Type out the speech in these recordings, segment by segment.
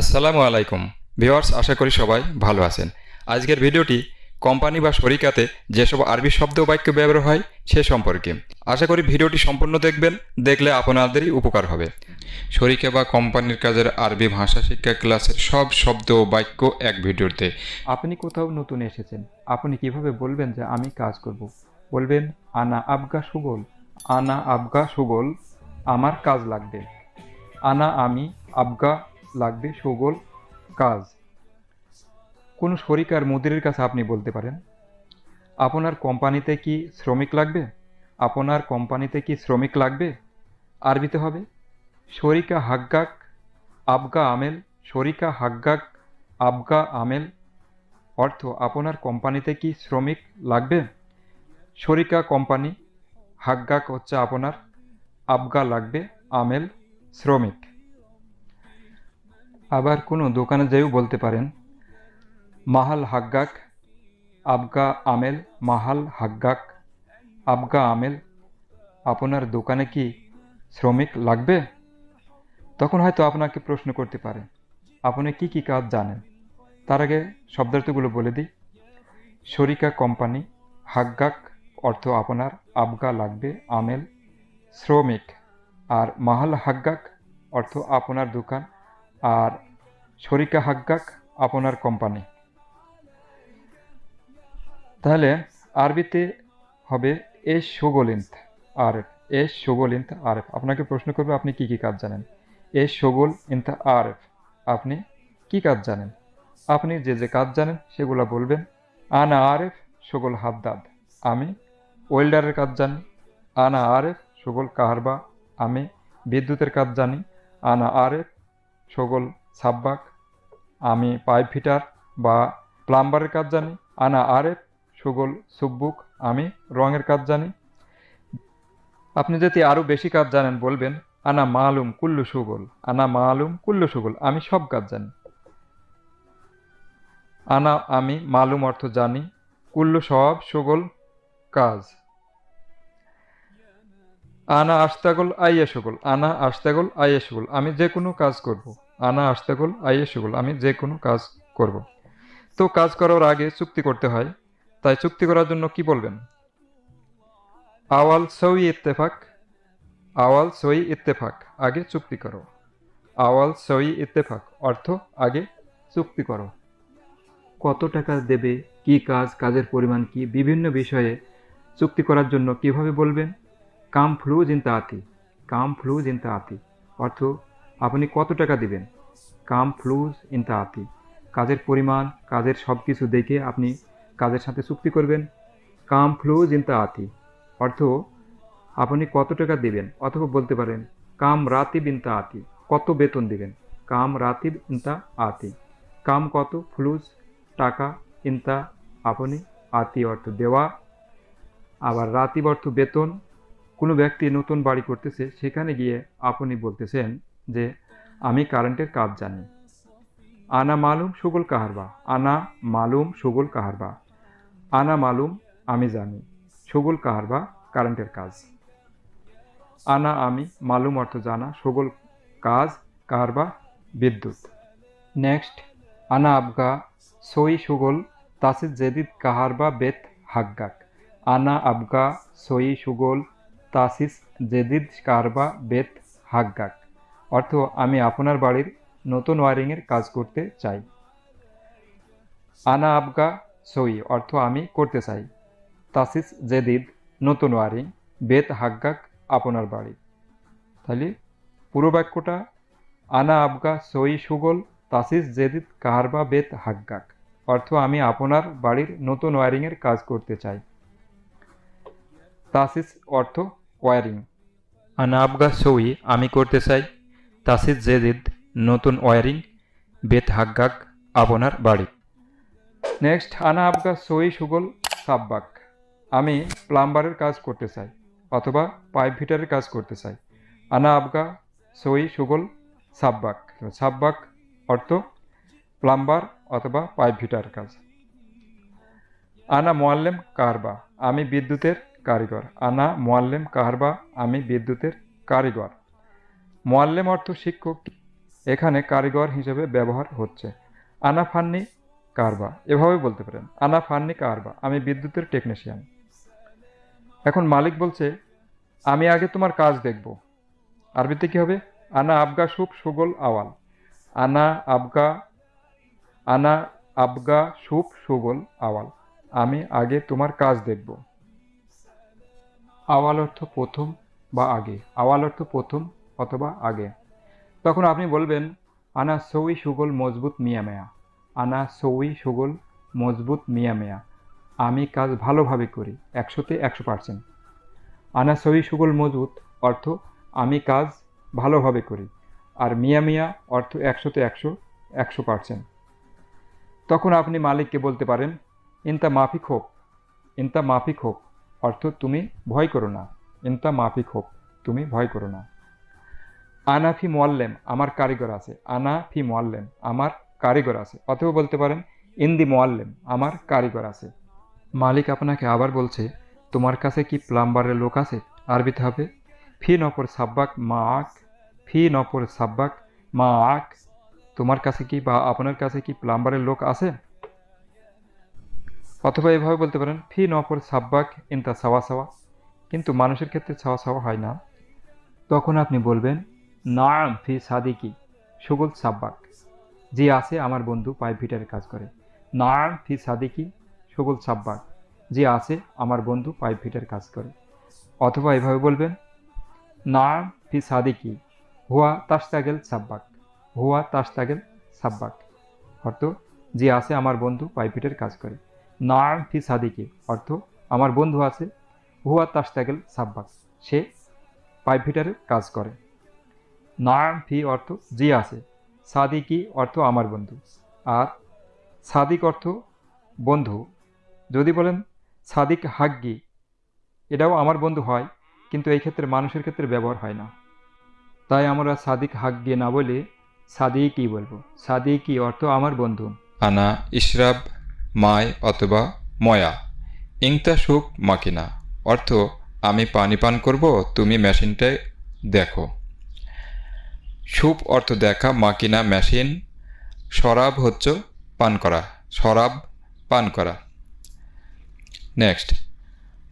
আসসালামু আলাইকুম। ভিওয়ার্স আশা করি সবাই ভালো আছেন। আজকের ভিডিওটি কোম্পানি বা শরিকাতে যেসব আরবি শব্দ বাক্য ব্যবহার হয়, সে সম্পর্কে। আশা করি ভিডিওটি সম্পূর্ণ দেখবেন, দেখলে আপনাদেরই উপকার হবে। শরিকা বা কোম্পানির কাজের আরবি ভাষা শিক্ষা ক্লাসের সব শব্দ ও বাক্য এক ভিডিওতে। আপনি কোথাও নতুন এসেছেন, আপনি কীভাবে বলবেন যে আমি কাজ করব? বলবেন, আনা আবগা সুগল আনা আবগা সুগল আমার কাজ লাগবে। আনা আমি আবগা লাগবে, সুগোল কাজ। কোন শরিকার মুদিরের কাছে আপনি বলতে পারেন, আপনার কোম্পানিতে কি শ্রমিক লাগবে? আপনার কোম্পানিতে কি শ্রমিক লাগবে? আরবিতে হবে, শরিকা হাগ্গাক আবগা আমেল, শরিকা হাগ্গাক আবগা আমেল। অর্থ, আপনার কোম্পানিতে কি শ্রমিক লাগবে? শরিকা কোম্পানি হাগ্গাক হচ্ছে আপনার, আবগা লাগবে, আমেল, শ্রমিক। আবার কোনো দোকানে যেয়েও বলতে পারেন। মাহাল হাগ্গাক, আবগা আমেল, মাহাল হাগ্গাক, আবগা আমেল, আপনার দোকানে কি শ্রমিক লাগবে? তখন হয়তো আপনাকে প্রশ্ন করতে পারে, আপনি কি কি কাজ জানেন? তার আগে শব্দার্থগুলো বলে দিই। শরিকা কোম্পানি, হাগ্গাক অর্থ আপনার, আবগা লাগবে, আমেল, শ্রমিক, আর মাহাল হাগ্গাক অর্থ আপনার দোকান। আর শরিকা হাগ্গাক, আপনার কোম্পানি। তাহলে আরবিতে হবে এস সুগলিন্থ আরেফ এস সুগলিন্থ আরেফ আপনাকে প্রশ্ন করবে, আপনি কি কি কাজ জানেন? এস সুগল ইন্থ আরেফ আপনি কি কাজ জানেন? আপনি যে যে কাজ জানেন, সেগুলো বলবেন। আনা আরেফ সুগল হাদ্দাদ, আমি ওয়েল্ডারের কাজ জানি। আনা আরেফ সুগল কাহারবা, আমি বিদ্যুতের কাজ জানি। আনা আরেফ সুগল সাব্বাক, আমি পাইপ ফিটার বা প্লাম্বারের কাজ জানি, আনা আরেফ সুগল সুব্বুক, আমি রঙের কাজ জানি। আপনি যদি আরও বেশি কাজ জানেন, বলবেন, আনা মালুম কুল্লু সুগল, আনা মালুম কুল্লু সুগল, আমি সব কাজ জানি। আনা আমি মালুম অর্থ জানি, কুল্লু সব সুগল কাজ। আনা আস্তাগল আইয়া সুগল আনা আস্তাগল আইয়া সুগল আমি যে কোনো কাজ করব। আনা আস্তাগল আইয়া সুগল আমি যে কোনো কাজ করব। তো কাজ করার আগে চুক্তি করতে হয়। তাই চুক্তি করার জন্য কি বলবেন? আওয়াল সই ইত্তেফাক, আওয়াল সই ইত্তেফাক, আগে চুক্তি করো। আওয়াল সই ইত্তেফাক, অর্থ আগে চুক্তি করো। কত টাকা দেবে, কি কাজ, কাজের পরিমাণ কি, বিভিন্ন বিষয়ে চুক্তি করার জন্য কীভাবে বলবেন? কাম ফ্লু জিন্তা আতি কাম ফ্লু জিন্তা আতি অর্থ, আপনি কত টাকা দিবেন? কাম ফ্লুজ ইনতা আতি কাজের পরিমাণ, কাজের সব কিছু দেখে আপনি কাজের সাথে চুক্তি করবেন। কাম ফ্লুজ ইনতা আতি অর্থ, আপনি কত টাকা দিবেন? অথবা বলতে পারেন, কাম রাতিব ইনতা আতি কত বেতন দিবেন? কাম রাতিব ইনতা আতি কাম কত? ফ্লুজ, টাকা, ইনতা, আপনি আতি অর্থ দেওয়া। আবার রাতিব অর্থ বেতন কোনো ব্যক্তি নতুন বাড়ি করতেছে, সেখানে গিয়ে আপনি বলতেছেন যে, আমি কারেন্টের কাজ জানি। আনা মালুম সুগল কাহারবা। আনা মালুম সুগল কাহারবা। আনা মালুম আমি জানি। সুগল কাহারবা কারেন্টের কাজ। আনা আমি মালুম অর্থ জানা, সুগল কাজ কাহারবা বিদ্যুৎ। নেক্সট, আনা আবগা সই সুগল তাসিদ জেদিদ কাহারবা বেত হাগ্গাক। আনা আবগা সই সুগল তাসিস, জেদিদ কারবা বেত, হাগ্গাক। অর্থ, আমি আপনার বাড়ির নতুন ওয়ারিংয়ের কাজ করতে চাই। আনা আবগা সই, অর্থ, আমি করতে চাই। তাসিস, জেদিদ, নতুন ওয়ারিং, বেত, হাগ্গাক, আপনার বাড়ি। তাহলে, পুরো বাক্যটা, আনা আবগা সই সুগল, তাসিস, জেদিদ কাহারবা বেত, হাগ্গাক। অর্থ, আমি আপনার বাড়ির নতুন ওয়ারিংয়ের কাজ করতে চাই। তাসিস, অর্থ ওয়ারিং। আনা আবগা সই আমি করতে চাই। তাসিদ জেদিদ, নতুন ওয়ারিং, বেত হাগ্গাক আপনার বাড়ি। নেক্সট, আনা আবগা সই সুগল, সাব্বাক। আমি প্লাম্বারের কাজ করতে চাই, অথবা পাইপ ফিটারের কাজ করতে চাই। আনা আবগা সই সুগল, সাব্বাক। সাব্বাক অর্থ প্লাম্বার অথবা পাইপ ফিটার কাজ। আনা মোয়াল্লেম কারবা। আমি বিদ্যুতের কারিগর। আনা, মোয়াল্লেম কাহারবা আমি বিদ্যুতের কারিগর। মোয়াল্লেম অর্থ শিক্ষক। এখানে কারিগর হিসেবে ব্যবহার হচ্ছে। আনা, ফান্নি, কারবা। এভাবে বলতে পারেন। আনা, ফান্নি, কারবা। আমি বিদ্যুতের টেকনিশিয়ান এখন মালিক বলছে, আমি আগে তোমার কাজ দেখব। আরবিতে কী হবে? আনা, আবগা সুপ সুগল, আওয়াল। আনা, আবগা আনা, আবগা সুপ সুগল, আওয়াল। আমি আগে তোমার কাজ দেখব। আওয়াল অর্থ প্রথম বা আগে। আওয়াল অর্থ প্রথম অথবা আগে। তখন আপনি বলবেন, আনা সৌই সুগল মজবুত মিয়া মেয়া। আনা সৌই সুগল মজবুত মিয়া মেয়া। আমি কাজ ভালোভাবে করি, একশোতে একশো পার্সেন্ট। আনা সৌই সুগল মজবুত অর্থ আমি কাজ ভালোভাবে করি, আর মিয়া মিয়া অর্থ একশোতে একশো একশো পার্সেন্ট। তখন আপনি মালিককে বলতে পারেন, ইনতা মাফিক হোক, ইনতা মাফিক হোক। অর্থ, তুমি ভয় করো না। ইনতা মাফিক হোক, তুমি ভয় করো না। আনা ফি মোয়াল্লেম আমার কারিগর আছে। আনা ফি মোয়াল্লেম আমার কারিগর আছে। অথবা বলতে পারেন, ইন্দি মোয়াল্লেম আমার কারিগর আছে। মালিক আপনাকে আবার বলছে, তোমার কাছে কি প্লাম্বারের লোক আছে? আরবিতে হবে, ফি নপর সাব্বাক মা আক ফি নপর সাব্বাক মা আক তোমার কাছে কি বা আপনার কাছে কি প্লাম্বারের লোক আছে? অথবা এভাবে বলতে পারেন, ফি নপর সাব্বাক ইনতা সাওয়া সাওয়া। কিন্তু মানুষের ক্ষেত্রে ছাওয়া ছাওয়া হয় না। তখন আপনি বলবেন, নাম ফি সাদিকি, সুগল সাব্বাক। যে আছে আমার বন্ধু পাইপ ফিটারের কাজ করে। নাম ফি সাদিকি, সুগল সাব্বাক। যে আছে আমার বন্ধু পাইপ ফিটার কাজ করে। অথবা এভাবে বলবেন, নাম ফি সাদিকি, হুয়া তাস্তাগেল সাব্বাক, হুয়া তাস্তাগেল সাব্বাক। অর্থ, যে আছে আমার বন্ধু পাইপ ফিটার কাজ করে। নাম ফি সাদিকি, অর্থ আমার বন্ধু আছে, হুয়া তাস্তাগেল সাব্বাস সে পাইপ ফিটারের কাজ করে। নাম ফি অর্থ জি আছে, সাদিকি অর্থ আমার বন্ধু, আর সাদিক অর্থ বন্ধু। যদি বলেন সাদিক হাগ্গি, এটাও আমার বন্ধু হয়, কিন্তু এই ক্ষেত্রে মানুষের ক্ষেত্রে ব্যবহার হয় না। তাই আমরা সাদিক হাগ্গি না বলে সাদিকই বলব। সাদিকই অর্থ আমার বন্ধু। আনা ইশরাব মায় অথবা ময়া। ইংতা সুপ মাকিনা। অর্থ, আমি পানি পান করব, তুমি মেশিনটায় দেখো। সুপ অর্থ দেখা, মাকিনা মেশিন। শরাব হচ্ছে পান করা, শরাব পান করা। নেক্সট।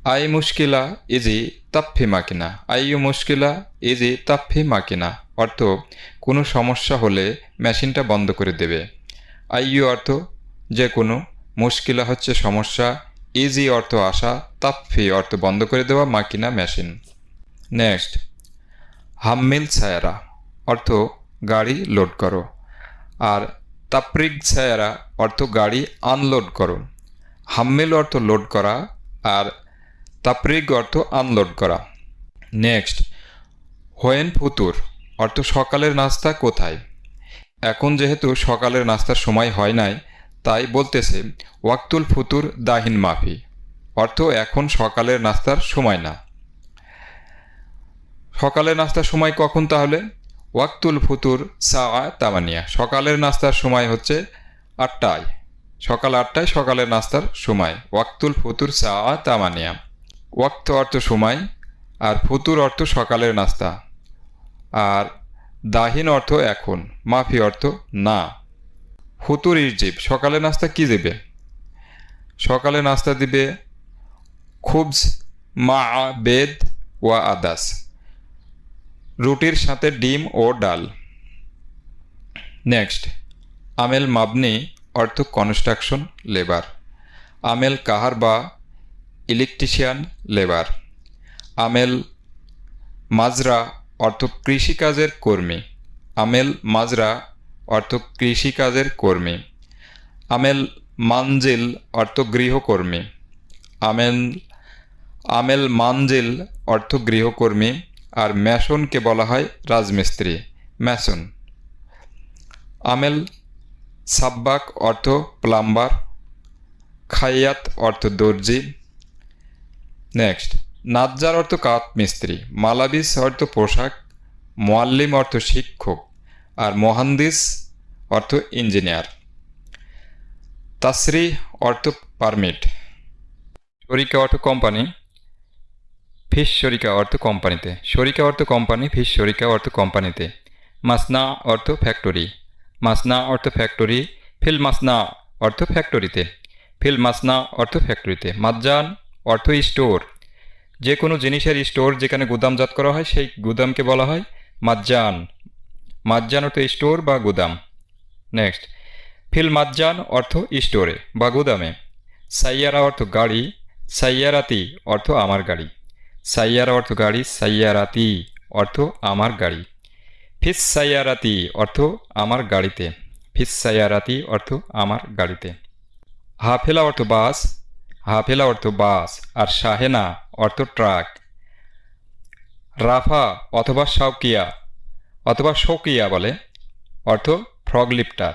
আই মুশকিলা ইজি তাপ্ফি মাকিনা। আইয়ু মুশকিলা ইজি তাপ্ফি মাকিনা। অর্থ, কোনো সমস্যা হলে মেশিনটা বন্ধ করে দেবে। আইয়ু অর্থ, যে কোনো মুশকিলা হচ্ছে সমস্যা ইজি অর্থ আসা তাপ্ফি অর্থ বন্ধ করে দেওয়া, মাকিনা মেশিন নেক্সট হাম্মিল ছায়ারা, অর্থ গাড়ি লোড করো। আর তাপ্রিক ছায়ারা, অর্থ গাড়ি আনলোড করো। হাম্মিল অর্থ লোড করা আর তাপ্রিক অর্থ আনলোড করা। নেক্সট হোয়েন ফুতুর, অর্থ সকালের নাস্তা কোথায়? এখন যেহেতু সকালের নাস্তার সময় হয় নাই তাই বলতেছে, ওয়াক্তুল ফুতুর দাহিন মাফি। অর্থ, এখন সকালের নাস্তার সময় না। সকালের নাস্তার সময় কখন তাহলে? ওয়াক্তুল ফুতুর সা তামানিয়া। সকালের নাস্তার সময় হচ্ছে আটটায়। সকাল আটটায় সকালের নাস্তার সময়। ওয়াক্তুল ফুতুর সা তামানিয়া। ওয়াক্ত অর্থ সময়, আর ফুতুর অর্থ সকালের নাস্তা। আর দাহিন অর্থ এখন, মাফি অর্থ না। ফুতুর ইরজিব সকালে নাস্তা কি দেবে? সকালে নাস্তা দিবে খুবস মা, বেদ ওয়া আদাস। রুটির সাথে ডিম ও ডাল। নেক্সট, আমেল মাবনি, অর্থ কনস্ট্রাকশন, লেবার। আমেল কাহার বা ইলেকট্রিশিয়ান, লেবার। আমেল মাজরা, অর্থ কৃষিকাজের কর্মী। আমেল মাজরা অর্থ কৃষিকাজের কর্মী। আমেল মানজিল অর্থ গৃহকর্মী। আমেল আমেল মানজিল অর্থ গৃহকর্মী। আর ম্যাসনকে বলা হয় রাজমিস্ত্রি। ম্যাসন। আমেল সাব্বাক অর্থ প্লাম্বার। খাইয়াত অর্থ দর্জি। নেক্সট। নাজ্জার অর্থ কাত মিস্ত্রি মালাবিস অর্থ পোশাক। মোয়াল্লিম অর্থ শিক্ষক। আর মোহান্দিস অর্থ ইঞ্জিনিয়ার। তাসরি অর্থ পারমিট। শরিকা অর্থ কোম্পানি। ফিস শরিকা অর্থ কোম্পানিতে। শরিকা অর্থ কোম্পানি, ফিস শরিকা অর্থ কোম্পানিতে। মাসনা অর্থ ফ্যাক্টরি। মাসনা অর্থ ফ্যাক্টরি, ফিল মাসনা অর্থ ফ্যাক্টরিতে। ফিল মাসনা অর্থ ফ্যাক্টরিতে। মাজ্জান অর্থ স্টোর। যে কোনো জিনিসের স্টোর যেখানে গুদামজাত করা হয়, সেই গুদামকে বলা হয় মাজ্জান। মাজ্জান অর্থ স্টোর বা গুদাম? নেক্সট। ফিল মাজ্জান অর্থ স্টোরে বা গুদামে। সাইয়ারা অর্থ গাড়ি, সাইয়ারাতি অর্থ আমার গাড়ি। সাইয়ারা অর্থ গাড়ি, সাইয়ারাতি অর্থ আমার গাড়ি। ফিস সাইয়ারাতি অর্থ আমার গাড়িতে। ফিস সাইয়ারাতি অর্থ আমার গাড়িতে। হাফেলা অর্থ বাস, হাফেলা অর্থ বাস আর শাহেনা অর্থ ট্রাক। রাফা অথবা শাউকিয়া অথবা শৌকিয়া বলে, অর্থ ফ্রগ লিফটার।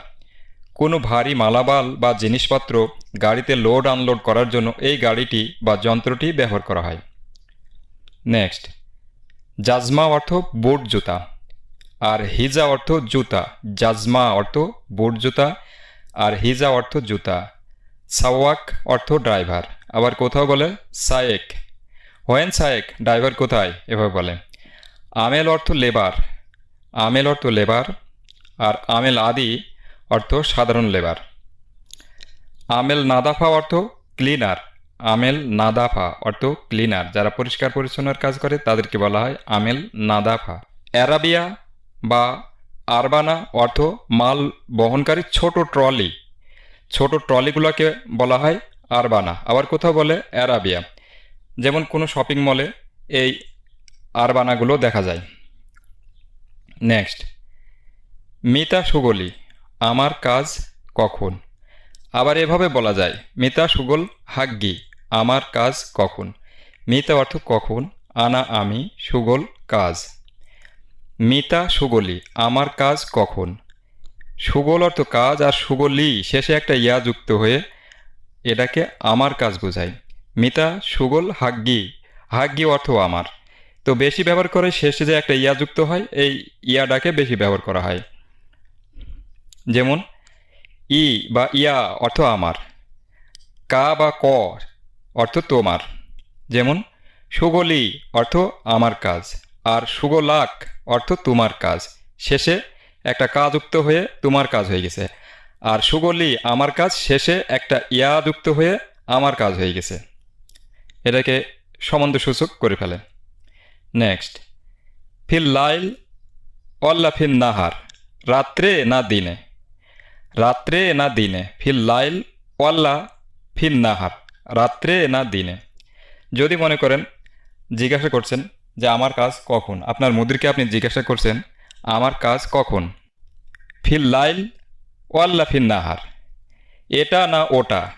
কোনো ভারী মালাবাল বা জিনিসপত্র গাড়িতে লোড আনলোড করার জন্য এই গাড়িটি বা যন্ত্রটি ব্যবহার করা হয়। নেক্সট, জাজমা অর্থ বুট জুতা আর হিজা অর্থ জুতা। জাজমা অর্থ বুট জুতা আর হিজা অর্থ জুতা। সাওয়াক অর্থ ড্রাইভার, আবার কোথাও বলে সায়েক। হোয়েন সায়েক, ড্রাইভার কোথায়? এভাবে বলে। আমেল অর্থ লেবার আমেল অর্থ লেবার, আর আমেল আদি অর্থ সাধারণ লেবার। আমেল নাদাফা অর্থ ক্লিনার, আমেল নাদাফা অর্থ ক্লিনার। যারা পরিষ্কার পরিচ্ছন্নের কাজ করে, তাদেরকে বলা হয় আমেল নাদাফা। অ্যারাবিয়া বা আরবানা অর্থ মাল বহনকারী ছোট ট্রলি। ছোট ট্রলিগুলোকে বলা হয় আরবানা। আবার কোথাও বলে অ্যারাবিয়া। যেমন কোনো শপিং মলে এই আরবানাগুলো দেখা যায়। নেক্সট মিতা সুগলি, আমার কাজ কখন? আবার এভাবে বলা যায়, মিতা সুগল হাগ্গি, আমার কাজ কখন? মিতা অর্থ কখন? আনা আমি, সুগল কাজ। মিতা সুগলি, আমার কাজ কখন? সুগল অর্থ কাজ আর সুগলি, শেষে একটা ইয়া যুক্ত হয়ে এটাকে আমার কাজ বোঝায়। মিতা সুগল হাগ্গি হাগ্গি অর্থ আমার। তো বেশি ব্যবহার করে শেষে যে একটা ইয়া যুক্ত হয়, এই ইয়াটাকে বেশি ব্যবহার করা হয়। যেমন, ই বা ইয়া অর্থ আমার, কা বা ক অর্থ তোমার। যেমন, সুগলি অর্থ আমার কাজ, আর সুগলাক অর্থ তোমার কাজ। শেষে একটা কাজ যুক্ত হয়ে তোমার কাজ হয়ে গেছে, আর সুগলি আমার কাজ, শেষে একটা ইয়া যুক্ত হয়ে আমার কাজ হয়ে গেছে। এটাকে সম্বন্ধ সূচক করে ফেলে। নেক্সট ফিল লাইল, অল্লা ফিল নাহার, রাত্রে না দিনে? রাত্রে না দিনে, ফিল লাইল ওয়াল্লা ফিল নাহার, রাত্রে না দিনে। যদি মনে করেন, জিজ্ঞাসা করছেন যে আমার কাজ কখন? আপনার মুদিরকে আপনি জিজ্ঞাসা করছেন, আমার কাজ কখন? ফিল লাইল ওয়াল্লা ফিল নাহার। এটা না ওটা?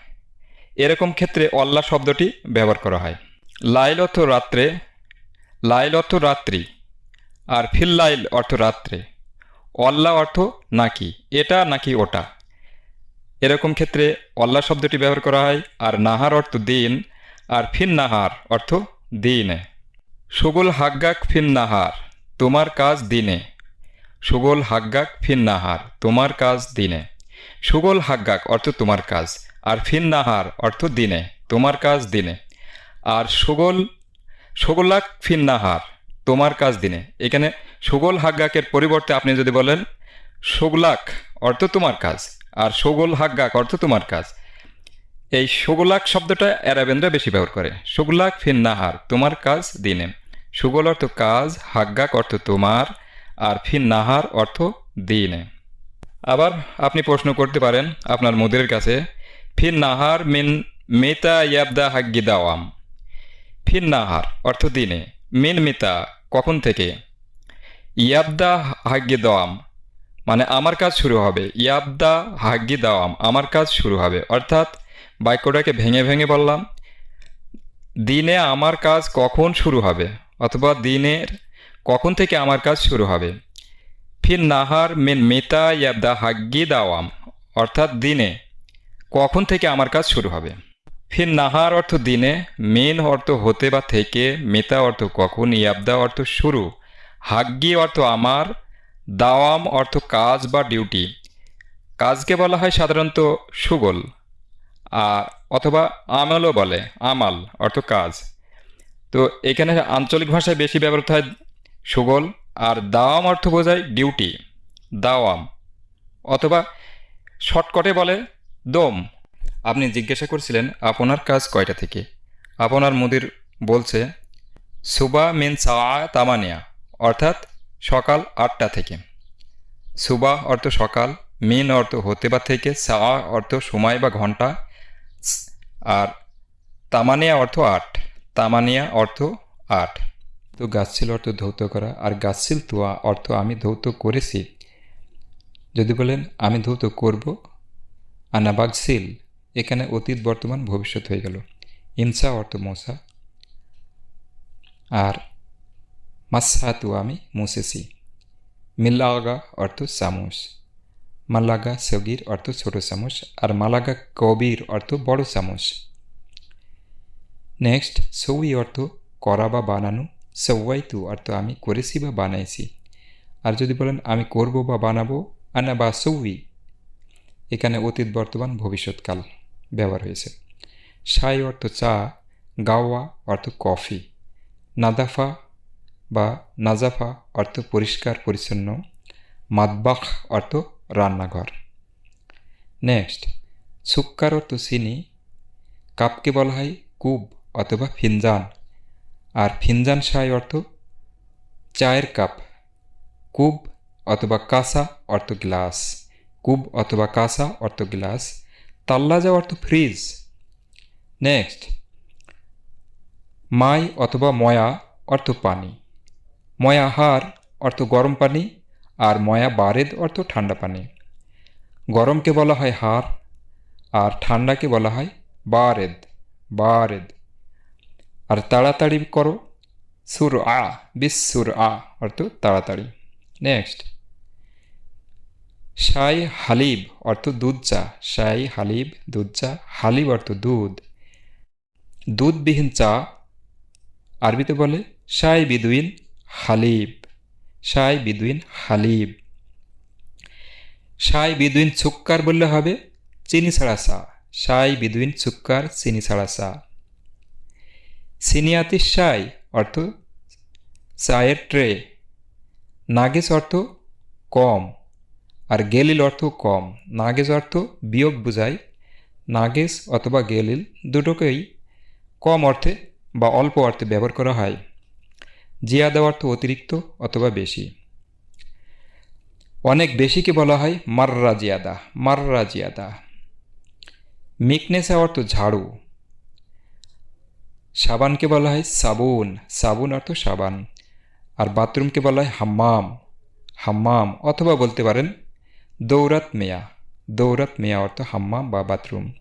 এরকম ক্ষেত্রে অল্লা শব্দটি ব্যবহার করা হয়। লাইল অর্থ রাত্রে লাইল অর্থ রাত্রি, আর ফিল লাইল অর্থ রাত্রে। অল্লা অর্থ নাকি, এটা নাকি ওটা। এরকম ক্ষেত্রে অল্লা শব্দটি ব্যবহার করা হয়, আর নাহার অর্থ দিন, আর ফিন নাহার অর্থ দিনে। সুগল হাগ্গাক ফিন নাহার, তোমার কাজ দিনে। সুগল হাগ্গাক ফিন নাহার, তোমার কাজ দিনে। সুগল হাগ্গাক অর্থ তোমার কাজ, আর ফিন নাহার অর্থ দিনে, তোমার কাজ দিনে। আর সুগল সুগলাক ফিন নাহার, তোমার কাজ দিনে। এখানে সুগল হাগ্গাকের পরিবর্তে আপনি যদি বলেন সুগলাক অর্থ তোমার কাজ, আর সুগল হাগ্গাক অর্থ তোমার কাজ। এই সুগলাক শব্দটা অ্যারাবেনরা বেশি ব্যবহার করে। সুগলাক ফিন নাহার, তোমার কাজ দিনে। সুগল অর্থ কাজ হাগ্গাক অর্থ তোমার, আর ফিন নাহার অর্থ দিনে। আবার আপনি প্রশ্ন করতে পারেন আপনার মুদিরের কাছে, ফিন নাহার মিন মেতা ইয়াবদা হাগ্গি দাওয়াম। ফিন নাহার অর্থ দিনে। মিন মিতা, কখন থেকে? ইয়াবদা হাগ্গি দাওয়াম মানে আমার কাজ শুরু হবে। ইয়াবদা হাগ্গি দাওয়াম, আমার কাজ শুরু হবে। অর্থাৎ বাক্যটাকে ভেঙে ভেঙে বললাম, দিনে আমার কাজ কখন শুরু হবে? অথবা দিনের কখন থেকে আমার কাজ শুরু হবে? ফির নাহার মিন মিতা ইয়াবদা হাগ্গি দাওয়াম, অর্থাৎ দিনে কখন থেকে আমার কাজ শুরু হবে? ফির নাহার অর্থ দিনে, মেন অর্থ হতে বা থেকে, মেতা অর্থ কখন, ইয়াবদা অর্থ শুরু, হাগ্গি অর্থ আমার, দাওয়াম অর্থ কাজ বা ডিউটি। কাজকে বলা হয় সাধারণত সুগল আর অথবা আমলও বলে, আমাল অর্থ কাজ। তো এখানে আঞ্চলিক ভাষায় বেশি ব্যবহৃত হয় সুগল, আর দাওয়াম অর্থ বোঝায় ডিউটি, দাওয়াম, অথবা শর্টকটে বলে দম। আপনি জিজ্ঞাসা করছিলেন, আপনার কাজ কয়টা থেকে? আপনার মুদির বলছে, সুবা মিন সাওয়া তামানিয়া, অর্থাৎ সকাল আটটা থেকে। সুবা অর্থ সকাল, মিন অর্থ হতে বা থেকে, সাওয়া অর্থ সময় বা ঘণ্টা, আর তামানিয়া অর্থ আট, তামানিয়া অর্থ আট। তো গাছছিল অর্থ ধৌত করা, আর গাছছিল তোয়া অর্থ আমি ধৌত করেছি। যদি বলেন, আমি ধৌত করব আনাবাগসিল এখানে অতীত, বর্তমান, ভবিষ্যৎ হয়ে গেল। ইমসা অর্থ মশা আর মাসাতু আমি মুছেছি মিল্লাগা অর্থ চামচ মালাগা সগির অর্থ ছোট চামচ আর মালাগা কবির অর্থ বড় চামচ নেক্সট, সৌই অর্থ করা বা বানানো। সৌয়াইতু অর্থ আমি করেছি বা বানাইছি। আর যদি বলেন আমি করব বা বানাবো, আনা বা সৌই। এখানে অতীত, বর্তমান, ভবিষ্যৎকাল। ব্যবহার হয়েছে। সাই অর্থ চা, গাওয়া অর্থ কফি, নাদাফা বা নাজাফা অর্থ পরিষ্কার, পরিচ্ছন্ন, মাদবাখ অর্থ রান্নাঘর। নেক্সট, সুক্কার অর্থ চিনি, কাপকে বলা হয় কুব অথবা ফিনজান, আর ফিনজান সাই অর্থ চায়ের কাপ, কুব অথবা কাসা অর্থ গ্লাস, কুব অথবা কাসা অর্থ গ্লাস তাল্লাজা অর্থ ফ্রিজ নেক্সট মাই অথবা ময়া অর্থ পানি। ময়া হার অর্থ গরম পানি আর ময়া বারেদ অর্থ ঠান্ডা পানি। গরমকে বলা হয় হার আর ঠান্ডাকে বলা হয় বারেদ বারেদ। আর তাড়াতাড়ি করো সুর আ বিস সুর আ অর্থ তাড়াতাড়ি। নেক্সট শাই হালিব অর্থ দুধ চা শাই হালিব দুধ চা হালিব অর্থ দুধ। দুধবিহীন চা আরবিতে বলে শাই বিদুইন হালিব। শাই বিদুইন হালিব। শাই বিদুইন ছুক্কার বললে হবে চিনি ছাড়া চা। শাই বিদুইন ছুক্কার চিনি ছাড়া চা। সিনিয়াতি শাই অর্থ চায়ের ট্রে। নাগেস অর্থ কম। আর গেলিল অর্থ কম, নাগেজ অর্থ বিয়োগ বোঝায় নাগেজ অথবা গেলিল দুটোকেই কম অর্থে বা অল্প অর্থে ব্যবহার করা হয়। জিয়াদা অর্থ অতিরিক্ত অথবা বেশি। অনেক বেশিকে বলা হয় মাররা জিয়াদা মাররা জিয়াদা। মিকনেসা অর্থ ঝাড়ু। সাবানকে বলা হয় সাবুন সাবুন অর্থ সাবান। আর বাথরুমকে বলা হয় হাম্মাম হাম্মাম অথবা বলতে পারেন দৌরাত মেয়া। দৌরাত মেয়া অর্থ হাম্মাম বা বাথরুম।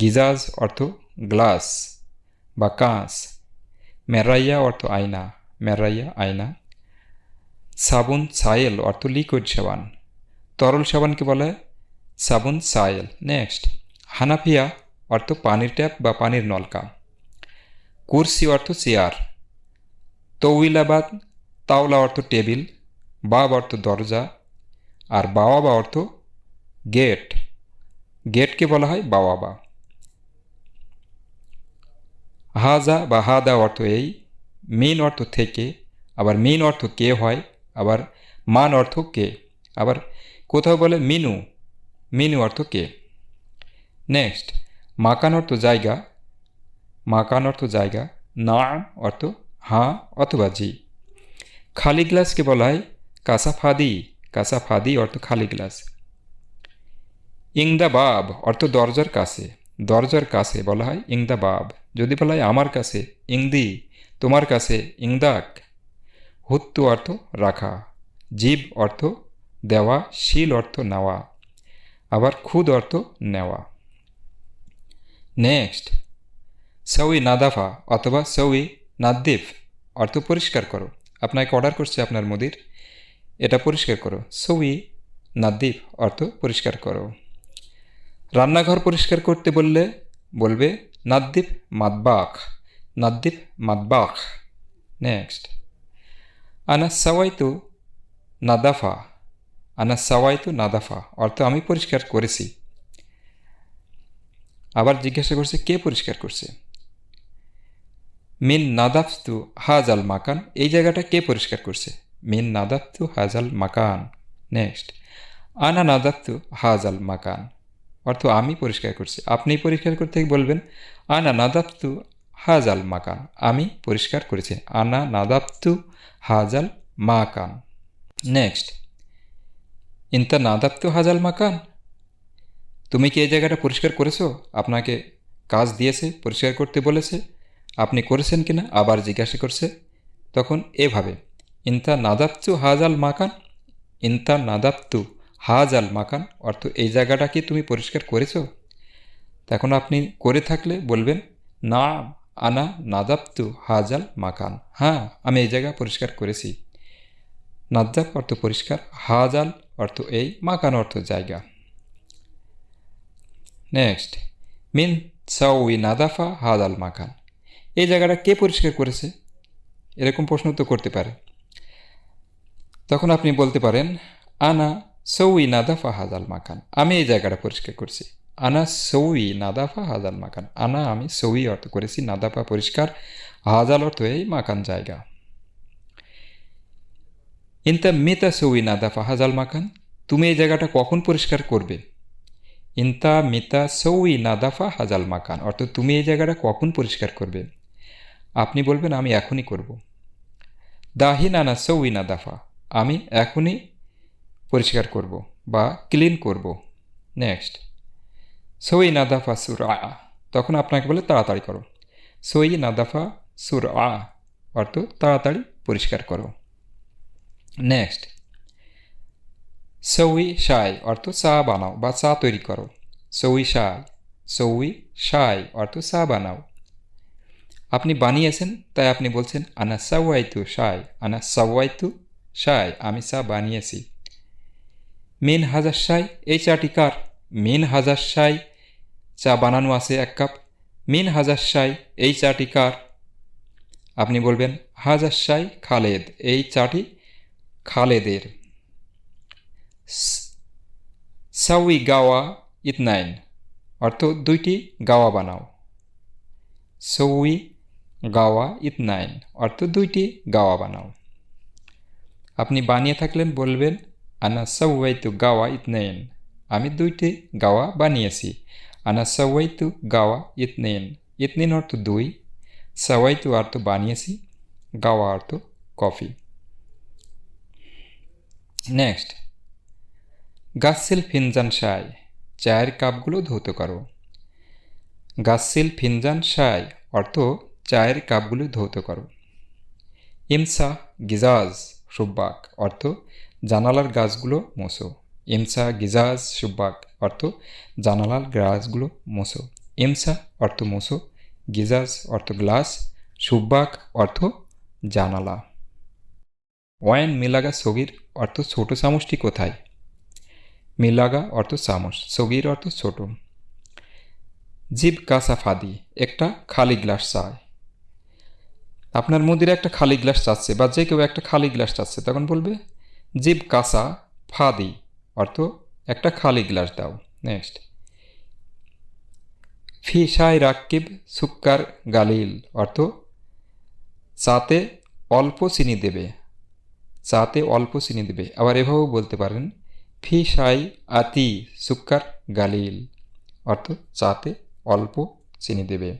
গিজাজ অর্থ গ্লাস বা কাঁচ। মেরাইয়া অর্থ আয়না। মেরাইয়া, আয়না। সাবুন, সায়েল অর্থ লিকুইড সাবান। তরল সাবানকে বলা সাবুন, সায়েল। নেক্সট। হানাফিয়া অর্থ পানির ট্যাপ বা পানির নলকা। কুরসি অর্থ চেয়ার। তৌইলাবাদ, তাওলা অর্থ টেবিল। বাব অর্থ দরজা। আর বাওয়াবা অর্থ গেট। গেটকে বলা হয়? বাওয়াবা। হাজা বা হাদা অর্থ এই, মেন অর্থ থেকে, আবার মেন অর্থ কে হয়, আবার মান অর্থ কে, আবার কোথাও বলে মিনু মিনু অর্থ কে। নেক্সট, মাকান অর্থ জায়গা, মাকান অর্থ জায়গা না অর্থ হাঁ অথবা জি। খালি গ্লাসকে বলা হয় কাসাফাদি। কাসাফাদি অর্থ খালি গ্লাস। ইংদা বাব অর্থ দরজার কাছে। দরজার কাছে বলা হয় ইংদা বাব যদি বলা হয় আমার কাছে, ইংদি, তোমার কাছে, ইংদাক। হুত্তু অর্থ রাখা। জীব অর্থ দেওয়া, শিল অর্থ নেওয়া। আবার খুদ অর্থ নেওয়া। নেক্সট, সৌই নাদাফা অথবা সৌই নাদ্দিফ অর্থ পরিষ্কার করো। আপনাকে অর্ডার করছে আপনার মুদির। এটা পরিষ্কার করো। সৌই নাদ্দিফ অর্থ পরিষ্কার করো। রান্নাঘর পরিষ্কার করতে বললে বলবে নাদ্দিফ মাদবাখ নাদ্দিফ মাদবাখ নেক্সট আনা সাওয়াইতু নাদাফা আনা সাওয়াইতু নাদাফা অর্থ আমি পরিষ্কার করেছি। আবার জিজ্ঞাসা করছে, কে পরিষ্কার করছে? মিন নাদাফতু হাজ আল মাকান এই জায়গাটা কে পরিষ্কার করছে? মিন নাদাত্তু হাজাল মাকান। নেক্সট। আনা নাদাত্তু হাজাল মাকান। অর্থ আমি পরিষ্কার করছি। আপনি পরিষ্কার করতে বলবেন, আনা নাদাত্তু হাজাল মাকান। আমি পরিষ্কার করেছি। আনা নাদাত্তু হাজাল মাকান। নেক্সট। ইন্তা নাদাত্তু হাজাল মাকান? তুমি কি এই জায়গাটা পরিষ্কার করেছ? আপনাকে কাজ দিয়েছে, পরিষ্কার করতে বলেছে। আপনি করেছেন কিনা? আবার জিজ্ঞাসা করছে। তখন এভাবে ইন্তা নাদাত্তু হাজাল মাকান? ইন্তা নাদাত্তু হাজাল মাকান? অর্থ এই জায়গাটা কি তুমি পরিষ্কার করেছ? তখন আপনি করে থাকলে বলবেন না আনা নাদাপ্তু হাজাল মাকান। হ্যাঁ আমি এই জায়গা পরিষ্কার করেছি। নাদ্দাপ অর্থ পরিষ্কার, হাজাল অর্থ এই, মাকান অর্থ জায়গা। নেক্সট, মিন সাউই নাদাফা হাজাল মাকান। এই জায়গাটা কে পরিষ্কার করেছে? এরকম প্রশ্ন তো করতে পারে। তখন আপনি বলতে পারেন, আনা সৌই নাদাফা হাজাল মাকান। আমি এই জায়গাটা পরিষ্কার করছি। আনা সৌই নাদাফা হাজাল মাকান। আনা আমি সৌই অর্থ করেছি, নাদাফা পরিষ্কার হাজাল অর্থ এই মাকান জায়গা। ইনতা মিতা সৌই নাদাফা হাজাল মাকান? তুমি এই জায়গাটা কখন পরিষ্কার করবে? ইনতা মিতা সৌই নাদাফা হাজাল মাকান। অর্থ, তুমি এই জায়গাটা কখন পরিষ্কার করবে? আপনি বলবেন, আমি এখনই করব। দাহিন আনা সৌই নাদাফা। আমি এখনই পরিষ্কার করব বা ক্লিন করব। নেক্সট সই নাদাফা সুর আ তখন আপনাকে বলে তাড়াতাড়ি করো। সই নাদাফা সুর আ অর্থ তাড়াতাড়ি পরিষ্কার করো। নেক্সট সৌই সাই, অর্থ চা বানাও বা চা তৈরি করো। সৌই সাই। সৌই সাই, অর্থ চা বানাও। আপনি বানিয়েছেন, তাই আপনি বলছেন, আনা সাওয়াইতু সাই। আনা সাওয়াইতু সাই আমি চা বানিয়েছি। মিন হাজার সাই এই চাটি কার? মিন হাজার সাই চা বানানো আছে এক কাপ। মিন হাজার সাই এই চাটি কার? আপনি বলবেন, হাজার সাই খালেদ, এই চাটি খালেদের। সাউই গাওয়া ইতনাইন, অর্থ দুইটি গাওয়া বানাও। সৌই গাওয়া ইতনাইন, অর্থ দুইটি গাওয়া বানাও। আপনি বানিয়ে থাকলেন বলবেন, আনা সাওয়াইতু গাওয়া ইতনাইন। আমি দুইটি গাওয়া বানিয়েছি। আনা সাওয়াইতু গাওয়া ইতনাইন। ইতনিন অর্থ দুই, সাওয়াইতু অর্থ বানিয়েছি, গাওয়া অর্থ কফি। নেক্সট গাসিল ফিনজান সাই চায়ের কাপগুলো ধৌত করো। গাসিল ফিনজান সাই অর্থ চায়ের কাপগুলো ধৌত করো। ইমসা গিজাজ। সুব্বাক অর্থ জানালার গাছগুলো মোসো ইমসা, গিজাজ, সুব্বাক অর্থ জানালার গাছগুলো মোসো ইমসা অর্থ মোসো গিজাজ অর্থ গ্লাস, সুব্বাক অর্থ জানালা। ওয়াইন মিলাগা সগির অর্থ ছোট চামচটি কোথায়? মিলাগা অর্থ চামচ, সগির অর্থ ছোট। জিব কাসা ফাদি, একটা খালি গ্লাস চায়। আপনার মুদির একটা খালি গ্লাস চাচ্ছে বা যে কেউ একটা খালি গ্লাস চাচ্ছে, তখন বলবে, জিব কাসা ফাদি। অর্থ, একটা খালি গ্লাস দাও। নেক্সট ফি সাই রাক্কিব সুক্কার গালিল, অর্থ, চাতে অল্প চিনি দেবে। চাতে অল্প চিনি দেবে। আবার এভাবেও বলতে পারেন ফি সাই আতি সুক্কার গালিল। অর্থ, চাতে অল্প চিনি দেবে।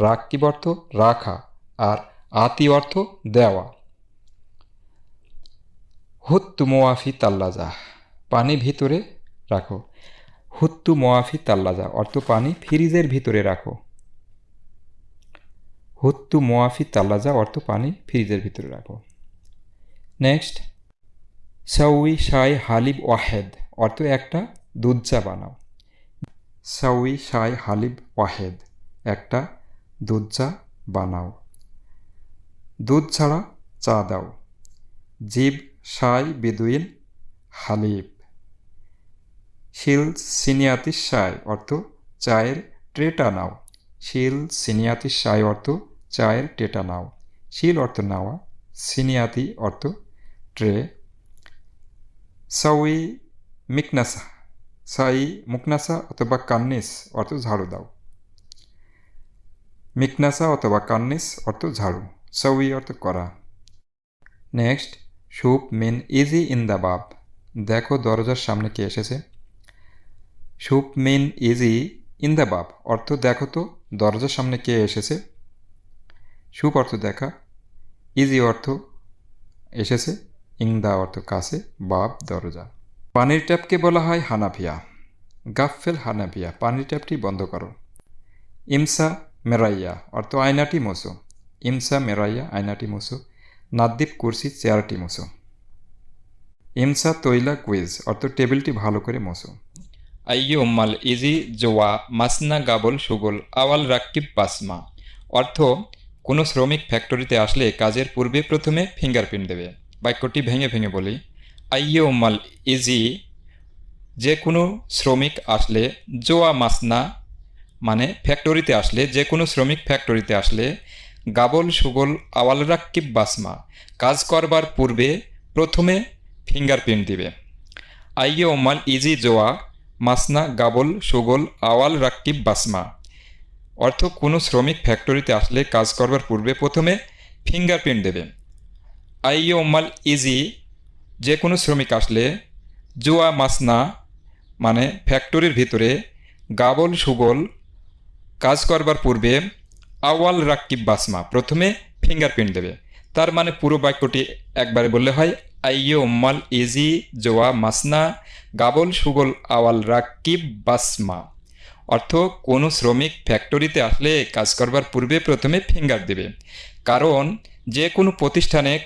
রাক্কিব অর্থ, রাখা। আর আতি অর্থ দেওয়া। হুত্তু মোয়াফি তাল্লাজা, পানি ভিতরে রাখো। হুত্তু মোয়াফি তাল্লাজা, অর্থ পানি ফ্রিজের ভিতরে রাখো। হুত্তু মোয়াফি তাল্লাজা, অর্থ পানি ফ্রিজের ভিতরে রাখো। নেক্সট, সাউই শাই হালিব ওয়াহেদ, অর্থ একটা দুধ চা বানাও। সাউই শাই হালিব ওয়াহেদ, একটা দুধ চা বানাও। দুধ ছাড়া চা দাও। জিব, সাই, বেদুইন হালিব শিল, সিনিয়াতি, সাই অর্থ চায়ের ট্রেটা নাও। শিল, সিনিয়াতি, সাই অর্থ চায়ের ট্রেটা নাও। শিল অর্থ নাওয়া, সিনিয়াতি অর্থ ট্রে। সাউই মিকনাসা, সাই মুকনাসা অথবা কান্নিস অর্থ ঝাড়ু দাও। মিকনাসা অথবা কান্নিস অর্থ ঝাড়ু। অর্থ করা নেক্সট শুভ মিন ইজি ইন দ্য বাব দেখো দরজার সামনে কে এসেছে শুভ মিন ইজি ইন দ্য বাব অর্থ দেখো তো দরজার সামনে কে এসেছে শুভ অর্থ দেখা ইজি অর্থ এসেছে ইং দা অর্থ কাছে বাব দরজা পানির ট্যাপকে বলা হয় হানাফিয়া গাফফেল হানাফিয়া পানির ট্যাপটি বন্ধ করো ইমসা মেরাইয়া অর্থ আয়নাটি মোসো ইমসা, মেরাইয়া আয়নাটি মোসো, নাদ্দীপ, কুরসি, চেয়ারটি মোসো। ইমসা, তৈলা, কুইজ অর্থ টেবিলটি ভালো করে মোসো। আইয়ে উম্মাল ইজি, জোয়া, মাসনা, গাবল, সুগল, আওয়াল রাক্কিব বাসমা। অর্থ, কোনো শ্রমিক ফ্যাক্টরিতে আসলে কাজের পূর্বে প্রথমে ফিঙ্গারপ্রিন্ট দেবে। বাক্যটি ভেঙে ভেঙে বলি। আইয়ে উম্মাল ইজি, যে কোনো শ্রমিক আসলে জোয়া, মাসনা মানে ফ্যাক্টরিতে আসলে, যে কোনো শ্রমিক ফ্যাক্টরিতে আসলে গাবল, সুগল আওয়াল রাক্কিব বাসমা। কাজ করবার পূর্বে প্রথমে ফিঙ্গারপ্রিন্ট দিবে। আইয়ে ওমাল ইজি জোয়া, মাসনা, গাবল, সুগল আওয়াল রাক্কিব বাসমা। অর্থ, কোনো শ্রমিক ফ্যাক্টরিতে আসলে কাজ করবার পূর্বে প্রথমে ফিঙ্গারপ্রিন্ট দেবে। আইয়ে ওমাল ইজি, যে কোনো শ্রমিক আসলে জোয়া, মাসনা মানে ফ্যাক্টরির ভিতরে গাবল, সুগল কাজ করবার পূর্বে আওয়াল রাক্কিব বাসমা প্রথমে ফিঙ্গারপ্রিন্ট দেবে। তার মানে পুরো বাক্যটি একবারে বললে হয়, আইয়ে উম্মাল ইজি জোয়া মাসনা গাবল সুগল আওয়াল রাক্কিব বাসমা। অর্থ, কোনো শ্রমিক ফ্যাক্টরিতে আসলে কাজ করবার পূর্বে প্রথমে ফিঙ্গার দেবে। কারণ, যে কোনো প্রতিষ্ঠানে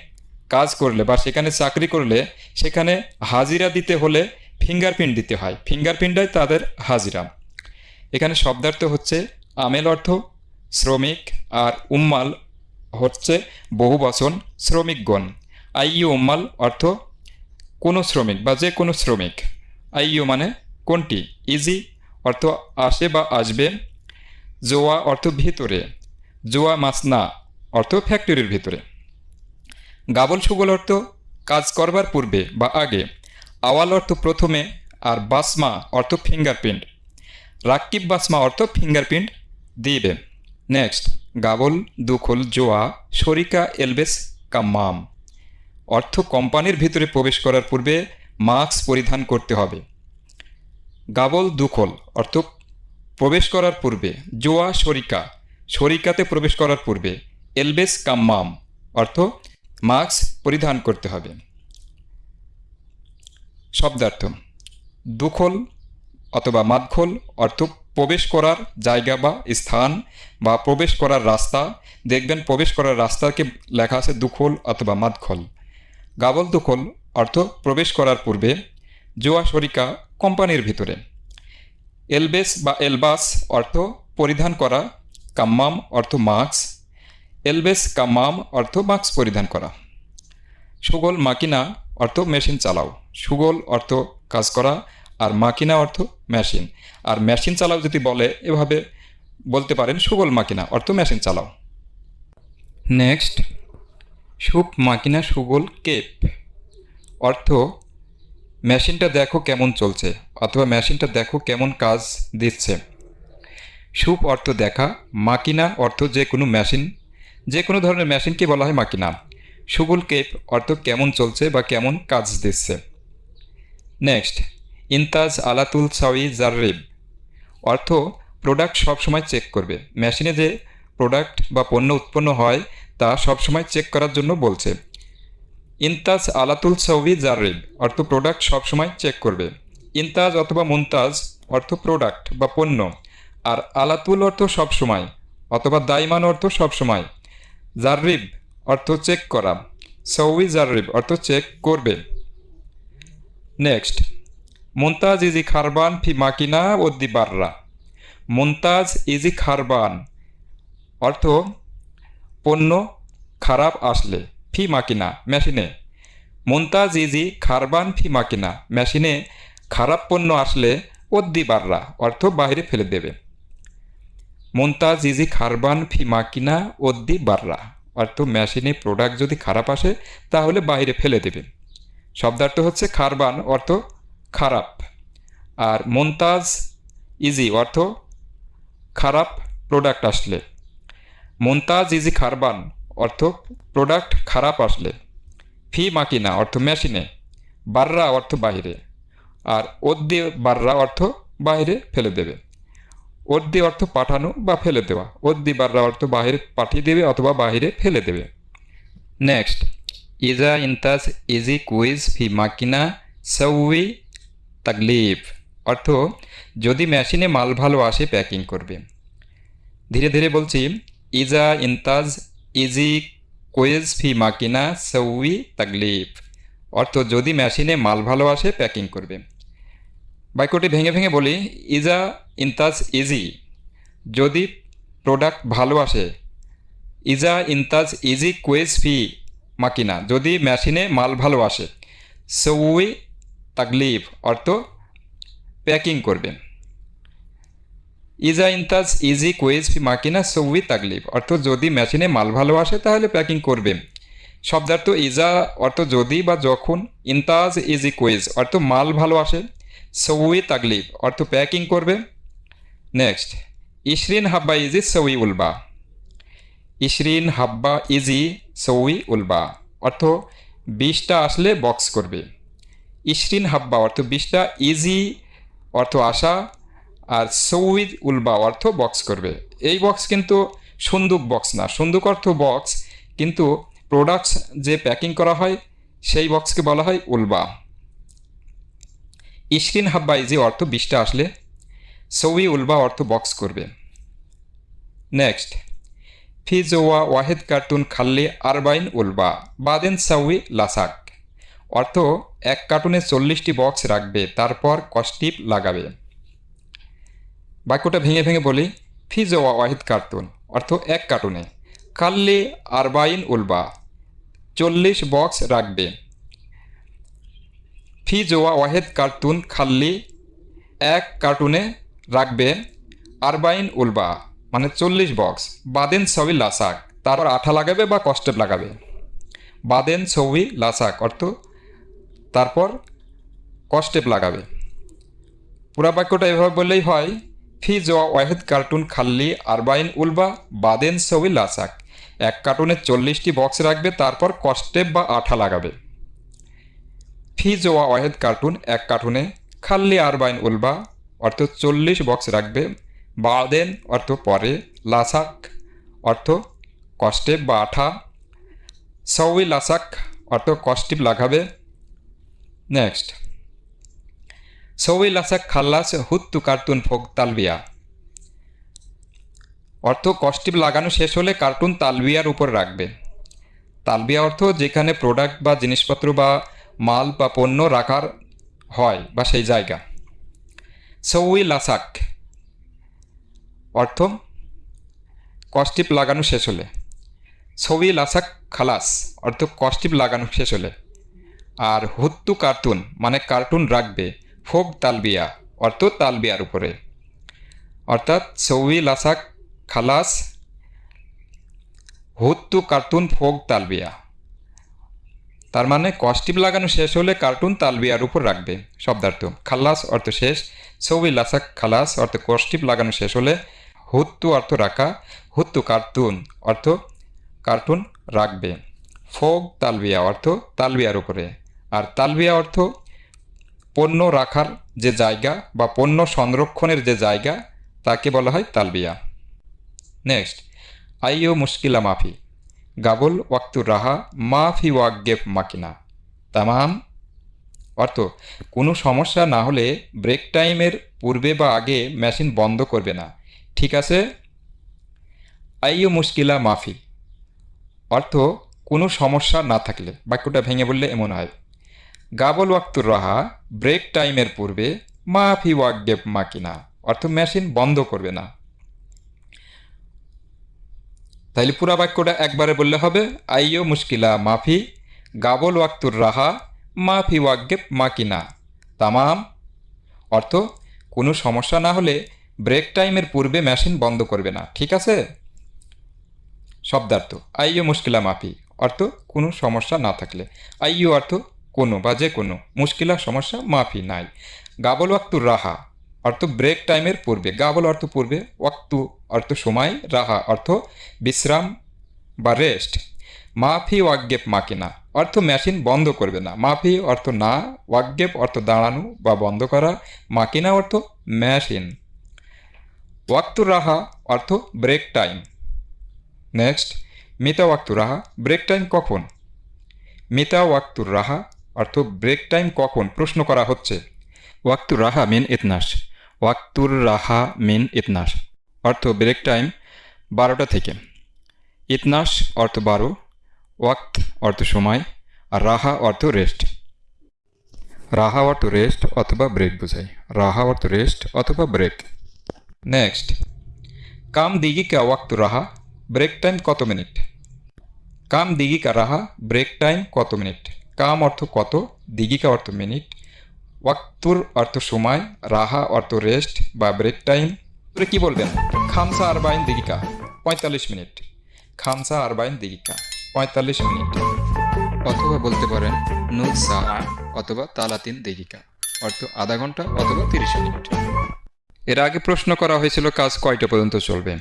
কাজ করলে বা সেখানে চাকরি করলে সেখানে হাজিরা দিতে হলে ফিঙ্গারপ্রিন্ট দিতে হয়। ফিঙ্গারপ্রিন্টটাই তাদের হাজিরা। এখানে শব্দার্থ হচ্ছে আমেল অর্থ শ্রমিক আর উম্মাল হচ্ছে বহু বচন শ্রমিকগণ। আইইউ উম্মাল অর্থ কোনো শ্রমিক বা যে কোনো শ্রমিক। আইইউ মানে কোনটি? ইজি অর্থ আসে বা আসবে। জোয়া অর্থ ভিতরে। জোয়া মাসনা অর্থ ফ্যাক্টরির ভিতরে। গাবল সুগল অর্থ কাজ করবার পূর্বে বা আগে। আওয়াল অর্থ প্রথমে আর বাসমা অর্থ ফিঙ্গারপ্রিন্ট রাক্কিব বাসমা অর্থ ফিঙ্গারপ্রিন্ট দিবে নেক্সট গাবল, দুখল, জোয়া, শরিকা, এলবেস, কাম্মাম। অর্থ কোম্পানির ভিতরে প্রবেশ করার পূর্বে মাস্ক পরিধান করতে হবে। গাবল, দুখল, অর্থ প্রবেশ করার পূর্বে। জোয়া, শরিকা, শরিকাতে প্রবেশ করার পূর্বে। এলবেস, কাম্মাম, অর্থ মাস্ক পরিধান করতে হবে। শব্দার্থ, দুখল অথবা মাদখল, অর্থ প্রবেশ করার জায়গা বা স্থান বা প্রবেশ করার রাস্তা। দেখবেন প্রবেশ করার রাস্তাকে লেখা আছে দুখল অথবা মাদখল। গাবল দুখল, অর্থ প্রবেশ করার পূর্বে। জোয়া শরিকা কোম্পানির ভিতরে। এলবেস বা এলবাস, অর্থ পরিধান করা। কাম্মাম, অর্থ মাস্ক। এলবেস, কাম্মাম, অর্থ মাস্ক পরিধান করা। সুগল, মাকিনা, অর্থ মেশিন চালাও। সুগল, অর্থ কাজ করা। আর মাকিনা, অর্থ মেশিন। আর মেশিন চালাও যদি বলে, এভাবে বলতে পারেন সুগল মাকিনা, অর্থ মেশিন চালাও। নেক্সট, সুপ মাকিনা সুগল কেপ। অর্থ, মেশিনটা দেখো কেমন চলছে, অথবা মেশিনটা দেখো কেমন কাজ দিচ্ছে। সুপ অর্থ দেখা, মাকিনা অর্থ যে কোনো মেশিন, যে কোনো ধরনের মেশিনকে বলা হয় মাকিনা। সুগুল কেপ অর্থ কেমন চলছে বা কেমন কাজ দিচ্ছে। নেক্সট ইনতাজ আলাতুল সাউই জারিব অর্থ প্রোডাক্ট সবসময় চেক করবে। মেশিনে যে প্রোডাক্ট বা পণ্য উৎপন্ন হয়, তা সবসময় চেক করার জন্য বলছে। ইনতাজ আলাতুল সাউই জারিব অর্থ প্রোডাক্ট সবসময় চেক করবে। ইনতাজ অথবা মুনতাজ, অর্থ প্রোডাক্ট বা পণ্য। আর আলাতুল অর্থ সবসময়, অথবা দাইমান অর্থ সবসময়। জারিব অর্থ চেক করা। সৌই জারিব অর্থ চেক করবে। নেক্সট মুনতাজ ইজি খারবান ফি মাকিনা ওদ্দি বাররা। মুনতাজ ইজি খারবান অর্থ পণ্য খারাপ আসলে ফি মাকিনা, মেশিনে। মুনতাজ ইজি খারবান ফি মাকিনা, মেশিনে খারাপ পণ্য আসলে ওদ্দি বাররা, অর্থ বাইরে ফেলে দেবে। মুনতাজ ইজি খারবান ফি মাকিনা ওদ্দি বাররা, অর্থ মেশিনে প্রোডাক্ট যদি খারাপ আসে তাহলে বাইরে ফেলে দেবে। শব্দার্থ হচ্ছে খারবান, অর্থ খারাপ। আর মন্তাজ ইজি অর্থ খারাপ প্রোডাক্ট আসলে। মন্তাজ ইজি খারবান অর্থ প্রোডাক্ট খারাপ আসলে। ফি মাকিনা অর্থ মেশিনে। বাররা অর্থ বাইরে আর অদ্দি বাররা অর্থ বাইরে ফেলে দেবে। অদ্দি অর্থ পাঠানো বা ফেলে দেওয়া। অদ্দি বাররা অর্থ বাইরে পাঠিয়ে দেবে অথবা বাইরে ফেলে দেবে। নেক্সট ইজা ইন্তাজ ইজি কুইজ ফি মাকিনা, সৌই তাকলিফ অর্থ, যদি মেশিনে মাল ভালো আসে, প্যাকিং করবে। ধীরে ধীরে বলছি, ইজা ইন্তাজ ইজি কোয়েজ ফি মাকিনা সৌই তাকলিফ অর্থ, যদি মেশিনে মাল ভালো আসে, প্যাকিং করবে। বাক্যটি ভেঙে ভেঙে বলি, ইজা ইন্তাজ ইজি। যদি প্রোডাক্ট ভালো আসে, ইজা ইন্তাজ ইজি কোয়েজ ফি মাকিনা। যদি মেশিনে মাল ভালো আসে, সৌই তাকলিফ, অর্থ প্যাকিং করবে ইজা ইন্তাজ ইজি কুয়েজ ফি মাকিনা সৌই তাকলিফ, অর্থ যদি মেশিনে মাল ভালো আসে তাহলে প্যাকিং করবে শব্দার্থ ইজা অর্থ যদি বা যখন ইন্তাজ ইজি কুইজ অর্থ মাল ভালো আসে সৌই তাকলিফ, অর্থ প্যাকিং করবে নেক্সট ইশরিন হাব্বা ইজি সৌই উলবা ইশরিন হাব্বা ইজি সৌই উলবা অর্থ বিশটা আসলে বক্স করবে। ইশরিন হাব্বা অর্থ বিশটা ইজি অর্থ আশা আর সৌইদ উলবা অর্থ বক্স করবে। এই বক্স কিন্তু সুন্দুক বক্স না। সুন্দুক অর্থ বক্স কিন্তু প্রোডাক্টস যে প্যাকিং করা হয়, সেই বক্সকে বলা হয় উলবা ইশরিন হাব্বা ইজি অর্থ বিশটা আসলে সৌই উলবা অর্থ বক্স করবে। নেক্সট ফিজোয়া ওয়াহেদ কার্টুন খাল্লি আরবাইন উলবা। বাদেন সাউই লাসাক। অর্থ, এক কার্টুনে চল্লিশটি বক্স রাখবে, তারপর কস্টিপ লাগাবে। বাক্যটা ভেঙে ভেঙে বলি ফিজোয়া ওয়াহিদ কার্টুন, অর্থ, এক কার্টুনে। কাল্লি আরবাইন, উলবা, চল্লিশ বক্স রাখবে। ফিজোয়া ওয়াহেদ কার্টুন খাল্লি, এক কার্টুনে রাখবে আরবাইন, উলবা মানে চল্লিশ বক্স। বাদেন ছবি লাসাক, তারপর আঠা লাগাবে বা কস্টেপ লাগাবে। বাদেন ছবি লাসাক, অর্থ তারপর কস্টেপ লাগাবে। পুরা বাক্যটা এভাবে বললেই হয়, ফি জোয়া ওয়াহেদ কার্টুন খাল্লি আরবাইন উলবা বাদেন ছবি লাসাক। এক কার্টুনে চল্লিশটি বক্স রাখবে, তারপর কস্টেপ বা আঠা লাগাবে। ফি জোয়া ওয়াহেদ কার্টুন এক কার্টুনে খাল্লি আরবাইন উলবা, অর্থ চল্লিশ বক্স রাখবে, বাদেন অর্থ পরে, লাসাক অর্থ কস্টেপ বা আঠা সউই লাসাক অর্থ কস্টিপ লাগাবে নেক্সট সউই লাসাক খাল্লাস হুত্তু কার্টুন ফোক তালবিয়া অর্থ কস্টিপ লাগানো শেষ হলে কার্টুন তালবিয়ার উপর রাখবে। তালবিয়া অর্থ যেখানে প্রোডাক্ট বা জিনিসপত্র বা মাল বা পণ্য রাখার হয় বা সেই জায়গা। সৌই লাসাক অর্থ কস্টিপ লাগানো শেষ হলে। ছবি লাসাক খালাস। অর্থ কস্টিপ লাগানো শেষ হলে। আর হুত্তু কার্টুন মানে কার্টুন রাখবে ফোক তালবিয়া, অর্থ তালবিয়ার উপরে। অর্থাৎ ছবি, লাসাক, খালাস, হুত্তু কার্টুন ফোক তালবিয়া। তার মানে কস্টিপ লাগানো শেষ হলে কার্টুন তালবিয়ার উপর রাখবে, শব্দার্থ। খাল্লাস অর্থ শেষ। ছবি, লাসাক, খালাস, অর্থ কস্টিপ লাগানো শেষ হলে হুত্তু, অর্থ রাখা। হুত্তু কার্টুন, অর্থ কার্টুন রাখবে। ফোক তালবিয়া, অর্থ তালবিয়ার উপরে। আর তালবিয়া অর্থ পণ্য রাখার যে জায়গা বা পণ্য সংরক্ষণের যে জায়গা, তাকে বলা হয় তালবিয়া। নেক্সট আইও মুশকিলা মাফি, গাবল ওয়াক্তুর রাহা মাফি ওয়াগেফ মাকিনা। তামাম অর্থ, কোনো সমস্যা না হলে ব্রেক টাইমের পূর্বে বা আগে মেশিন বন্ধ করবে না। ঠিক আছে? আইও মুশকিলা মাফি, অর্থ, কোনো সমস্যা না থাকলে, বাক্যটা ভেঙে বললে এমন হয়। গাবল ওয়াক্তুর রাহা, ব্রেক টাইমের পূর্বে মাফি ওয়াগেব মাকিনা, অর্থ মেশিন বন্ধ করবে না। তাইলে পুরা বাক্যটা একবারে বললে হবে আইও মুশকিলা মাফি, গাবল ওয়াক্তুর রাহা, মাফি ওয়াগেব মাকিনা, তামাম। অর্থ, কোনো সমস্যা না হলে ব্রেক টাইমের পূর্বে মেশিন বন্ধ করবে না, ঠিক আছে? শব্দার্থ আইও মুশকিলা মাফি, অর্থ, কোনো সমস্যা না থাকলে। আইও অর্থ কোনো বা যে কোনো মুশকিলা সমস্যা মাফি নাই। গাবল ওয়াক্তুর রাহা, অর্থ ব্রেক টাইমের পূর্বে। গাবল অর্থ পূর্বে, ওয়াক্তু অর্থ সময়, রাহা অর্থ বিশ্রাম বা রেস্ট মাফি ওয়াগেপ মাকিনা অর্থ মেশিন বন্ধ করবে না। মাফি অর্থ না ওয়াকগেপ অর্থ দাঁড়ানো বা বন্ধ করা মাকিনা অর্থ মেশিন ওয়াক্তুর রাহা অর্থ ব্রেক টাইম নেক্সট মিতা ওয়াক্তুর রাহা ব্রেক টাইম কখন? মিতা ওয়াক্তুর রাহা অর্থ ব্রেক টাইম কখন? প্রশ্ন করা হচ্ছে। ওয়াক্তুর রাহা মিন ইতনাস ওয়াক্তুর রাহা মিন ইতনাস অর্থ ব্রেক টাইম বারোটা থেকে। ইতনাস অর্থ বারো, ওয়াক্ত অর্থ সময়, আর রাহা অর্থ রেস্ট রাহা অর্থ রেস্ট অথবা ব্রেক বোঝায়। রাহা অর্থ রেস্ট অথবা ব্রেক নেক্সট কাম দিঘি কা ওয়াক্ত রাহা ব্রেক টাইম কত মিনিট? কাম দিঘি কা রাহা ব্রেক টাইম কত মিনিট? কাম অর্থ কত দিঘিকা অর্থ মিনিট, ওয়াক্তুর অর্থ সময়, রাহা অর্থ রেস্ট বা ব্রেক টাইম। তোরে কি বলবেন? খামসা আরবাইন দিঘিকা পঁয়তাল্লিশ মিনিট। খামসা আরবাইন দিঘিকা পঁয়তাল্লিশ মিনিট। অথবা বলতে পারেন নুল সা অথবা তালাতিন দিঘিকা অর্থ আধা ঘণ্টা অথবা তিরিশ মিনিট। এর আগে প্রশ্ন করা হয়েছিল, কাজ কয়টা পর্যন্ত চলবে?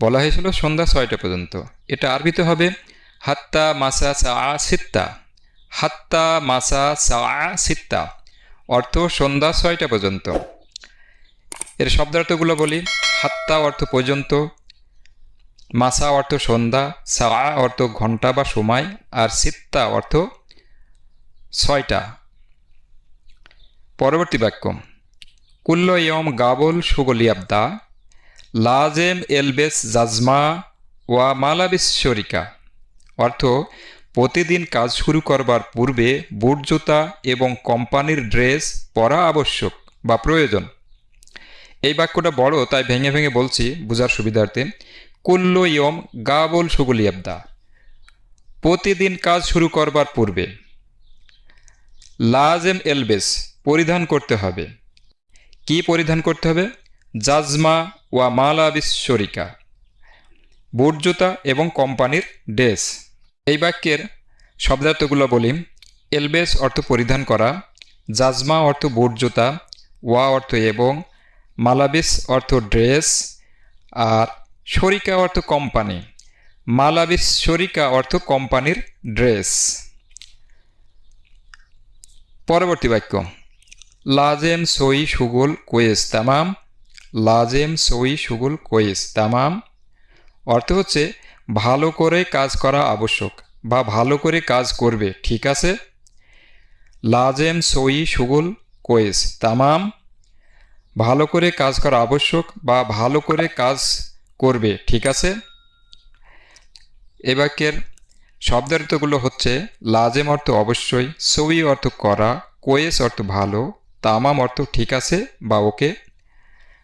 বলা হয়েছিল, সন্ধ্যা ছয়টা পর্যন্ত। এটা আরবিতে হবে, হাত্তা মাসা সা সিত্তা। হাত্তা মাসা সা সিত্তা। অর্থ সন্ধ্যা ছয়টা পর্যন্ত। এর শব্দার্থগুলো বলি, হাত্তা অর্থ পর্যন্ত, মাসা অর্থ সন্ধ্যা সা অর্থ ঘণ্টা বা সময়, আর সিত্তা অর্থ ছয়টা। পরবর্তী বাক্য, কুল্ল ইয়ম গাবল সুগলিয়াবদা লাজেম এলবেস জাজমা ওয়া মালাবিস শরিকা। অর্থ প্রতিদিন কাজ শুরু করবার পূর্বে বুট জুতা এবং কোম্পানির ড্রেস পরা আবশ্যক বা প্রয়োজন। এই বাক্যটা বড়, তাই ভেঙে ভেঙে বলছি, বোঝার সুবিধার্থে। কুল্ল ইয়ম গাবল সুগুলিয়াবদা প্রতিদিন কাজ শুরু করবার পূর্বে। লাজেম এলবেস, পরিধান করতে হবে। কি পরিধান করতে হবে? জাজমা ওয়া মালাবিস শরিকা। বুট জুতা এবং কোম্পানির ড্রেস। এই বাক্যের শব্দার্থগুলো বলি। এলবেস অর্থ পরিধান করা, জাজমা অর্থ বুট জুতা ওয়া অর্থ এবং, মালাবিস অর্থ ড্রেস, আর শরিকা অর্থ কোম্পানি। মালাবিস শরিকা অর্থ কোম্পানির ড্রেস। পরবর্তী বাক্য। লাজেম সই সুগুল কোয়েস তামাম। লাজেম সই সুগুল কোয়েস তামাম। অর্থ হচ্ছে ভালো করে কাজ করা আবশ্যক বা ভালো করে কাজ করবে, ঠিক আছে? লাজেম সই সুগুল কোয়েস, তামাম। ভালো করে কাজ করা আবশ্যক বা ভালো করে কাজ করবে, ঠিক আছে? এ বাক্যের শব্দার্থগুলো হচ্ছে, লাজেম অর্থ অবশ্যই, সই অর্থ করা, কোয়েস অর্থ ভালো, তামাম অর্থ ঠিক আছে বা ওকে?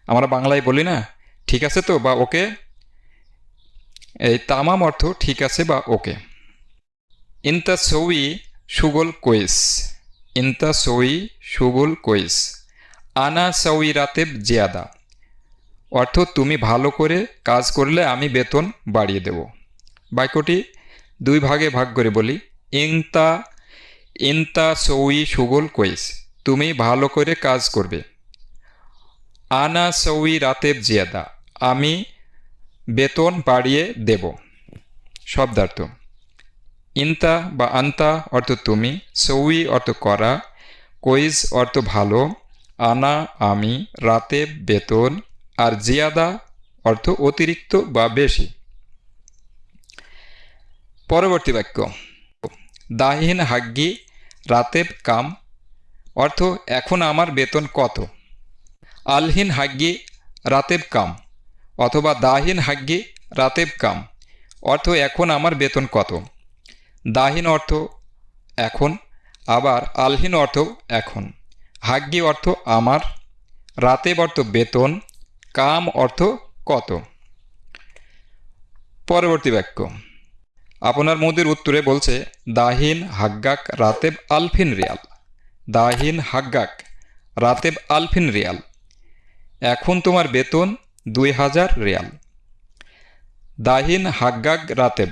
আমরা বাংলায় বলি না, ঠিক আছে তো বা ওকে? এই তামাম অর্থ ঠিক আছে বা ওকে। ইনতা সই সুগল কোয়েস ইনতা সই সুগল কোয়েস আনা সই রাতেব জিয়াদা। অর্থ তুমি ভালো করে কাজ করলে আমি বেতন বাড়িয়ে দেব। বাক্যটি দুই ভাগে ভাগ করে বলি। ইনতা ইনতা সই সুগল কোয়েস তুমি ভালো করে কাজ করবে। আনা সই রাতেব জিয়াদা। আমি বেতন বাড়িয়ে দেব। শব্দার্থ। ইন্তা বা আন্তা অর্থ তুমি, সৌই অর্থ করা কোইজ অর্থ ভালো, আনা আমি, রাতে বেতন, আর জিয়াদা অর্থ অতিরিক্ত বা বেশি। পরবর্তী বাক্য। দাহিন হাগ্গি, রাতেব কাম, অর্থ এখন আমার বেতন কত? আলহিন হাগ্গি, রাতেব কাম। অথবা দাহিন হাগ্গি রাতেব কাম। অর্থ, এখন আমার বেতন কত? দাহিন অর্থ, এখন। আবার আলহীন অর্থ, এখন। হাগ্গি অর্থ, আমার। রাতেব অর্থ, বেতন। কাম অর্থ, কত? পরবর্তী বাক্য। আপনার মোদির উত্তরে বলছে, দাহিন, হাগ্গাক, রাতেব, আলফিন রিয়াল। দাহিন, হাগ্গাক, রাতেব, আলফিন রিয়াল। এখন তোমার বেতন দুই হাজার রিয়াল। দাহিন হাগ্গাগ রাতেব,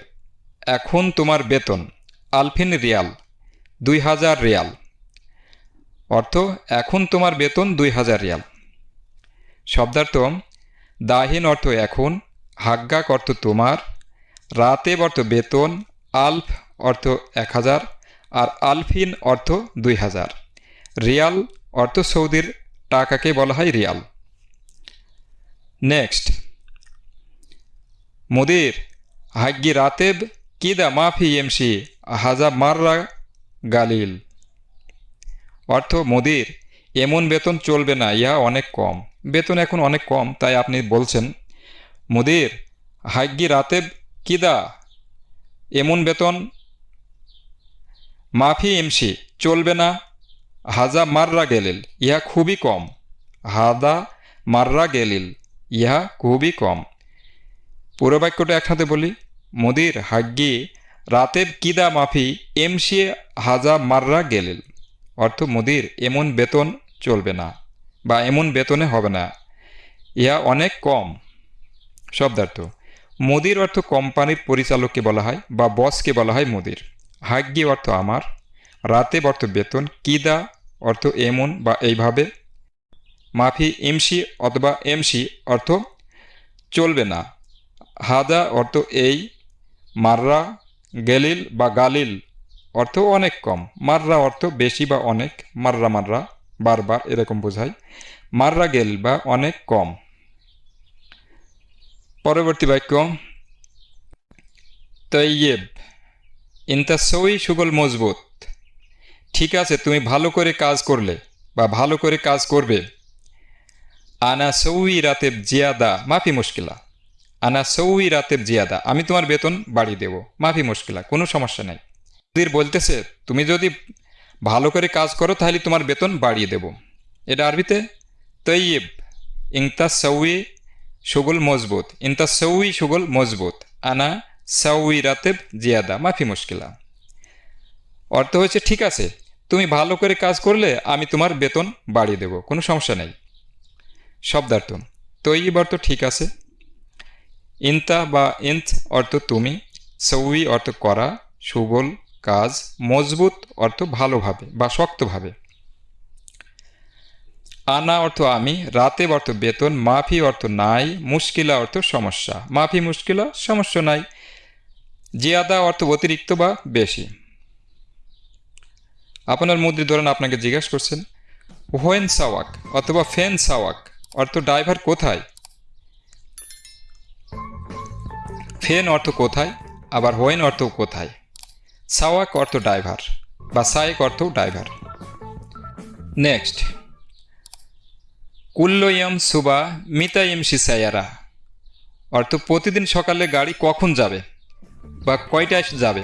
এখন তোমার বেতন, আলফিন রিয়াল, দুই হাজার রিয়াল। অর্থ, এখন তোমার বেতন দুই হাজার রিয়াল। শব্দার্থ দাহিন অর্থ এখন হাগ্গাক অর্থ তোমার, রাতেব অর্থ বেতন, আলফ অর্থ এক হাজার, আর আলফিন অর্থ দুই হাজার। রিয়াল অর্থ সৌদির টাকাকে বলা হয় রিয়াল। নেক্সট মুদির, হাগ্গি রাতেব কিদা মাফি এমসি হাজা মাররা গালিল। অর্থ মুদির, এমন বেতন চলবে না, ইহা অনেক কম। বেতন এখন অনেক কম, তাই আপনি বলছেন, মুদির, হাগ্গি রাতেব কিদা এমন বেতন মাফি এমসি চলবে না হাজা মাররা গেলিল। ইহা খুবই কম, হাদা মাররা গেলিল। ইহা খুবই কম। পুরো বাক্যটা একসাথে বলি। মুদির হাগ্গি রাতেব কিদা মাফি এমসি হাজা মাররা গেলিল অর্থ মুদির এমন বেতন চলবে না বা এমন বেতনে হবে না। ইহা অনেক কম। শব্দার্থ, মুদির অর্থ কোম্পানির পরিচালককে বলা হয় বা বসকে বলা হয় মুদির। হাগ্গি অর্থ আমার, রাতে অর্থ বেতন, কিদা অর্থ এমন বা এইভাবে মাফি এমসি অথবা এমসি অর্থ চলবে না। হাদা অর্থ এই, মাররা, গেলিল বা গালিল অর্থ অনেক কম। মাররা অর্থ বেশি বা অনেক, মাররা মাররা বারবার এরকম বোঝায়। মাররা গেল বা অনেক কম। পরবর্তী বাক্য, তৈয়েব ইন্তাসই সুগল মজবুত। ঠিক আছে, তুমি ভালো করে কাজ করলে বা ভালো করে কাজ করবে। আনা সৌই রাতেব জিয়াদা, মাফি মুশকিলা। আনা সৌই রাতেব জিয়াদা, আমি তোমার বেতন বাড়িয়ে দেব, মাফি মুশকিলা, কোনো সমস্যা নাই। মুদির বলতেছে, তুমি যদি ভালো করে কাজ করো, তাহলে তোমার বেতন বাড়িয়ে দেব। এটা আরবিতে, তৈয়েব ইংতা সৌই সুগল মজবুত ইনতা সৌই সুগল মজবুত আনা সৌই রাতেব জিয়াদা, মাফি মুশকিলা। অর্থ হয়েছে ঠিক আছে, তুমি ভালো করে কাজ করলে আমি তোমার বেতন বাড়িয়ে দেব, কোনো সমস্যা নেই। শব্দার্থ। তৈব অর্থ ঠিক আছে। ইন্তা বা ইন্ত অর্থ তুমি, সৌই অর্থ করা সুগল কাজ, মজবুত অর্থ ভালোভাবে বা শক্তভাবে। আনা অর্থ আমি, রাতে অর্থ বেতন, মাফি অর্থ নাই, মুশকিলা অর্থ সমস্যা। মাফি, মুশকিলা, সমস্যা নাই। জিয়াদা অর্থ অতিরিক্ত বা বেশি। আপনার মুদ্রি ধরেন আপনাকে জিজ্ঞাসা করছেন, হোয়েন সাওয়াক? অথবা ফেন সাওয়াক? অর্থ ড্রাইভার কোথায়? ফেন অর্থ কোথায়? আবার হোয়েন অর্থ কোথায়? সাওয়াক অর্থ ড্রাইভার, বা সায়েক অর্থ ড্রাইভার। নেক্সট। কুল্লয়ম সুবা মিতাইম সিসায়ারা। অর্থ প্রতিদিন সকালে গাড়ি কখন যাবে? বা কয়টায় যাবে?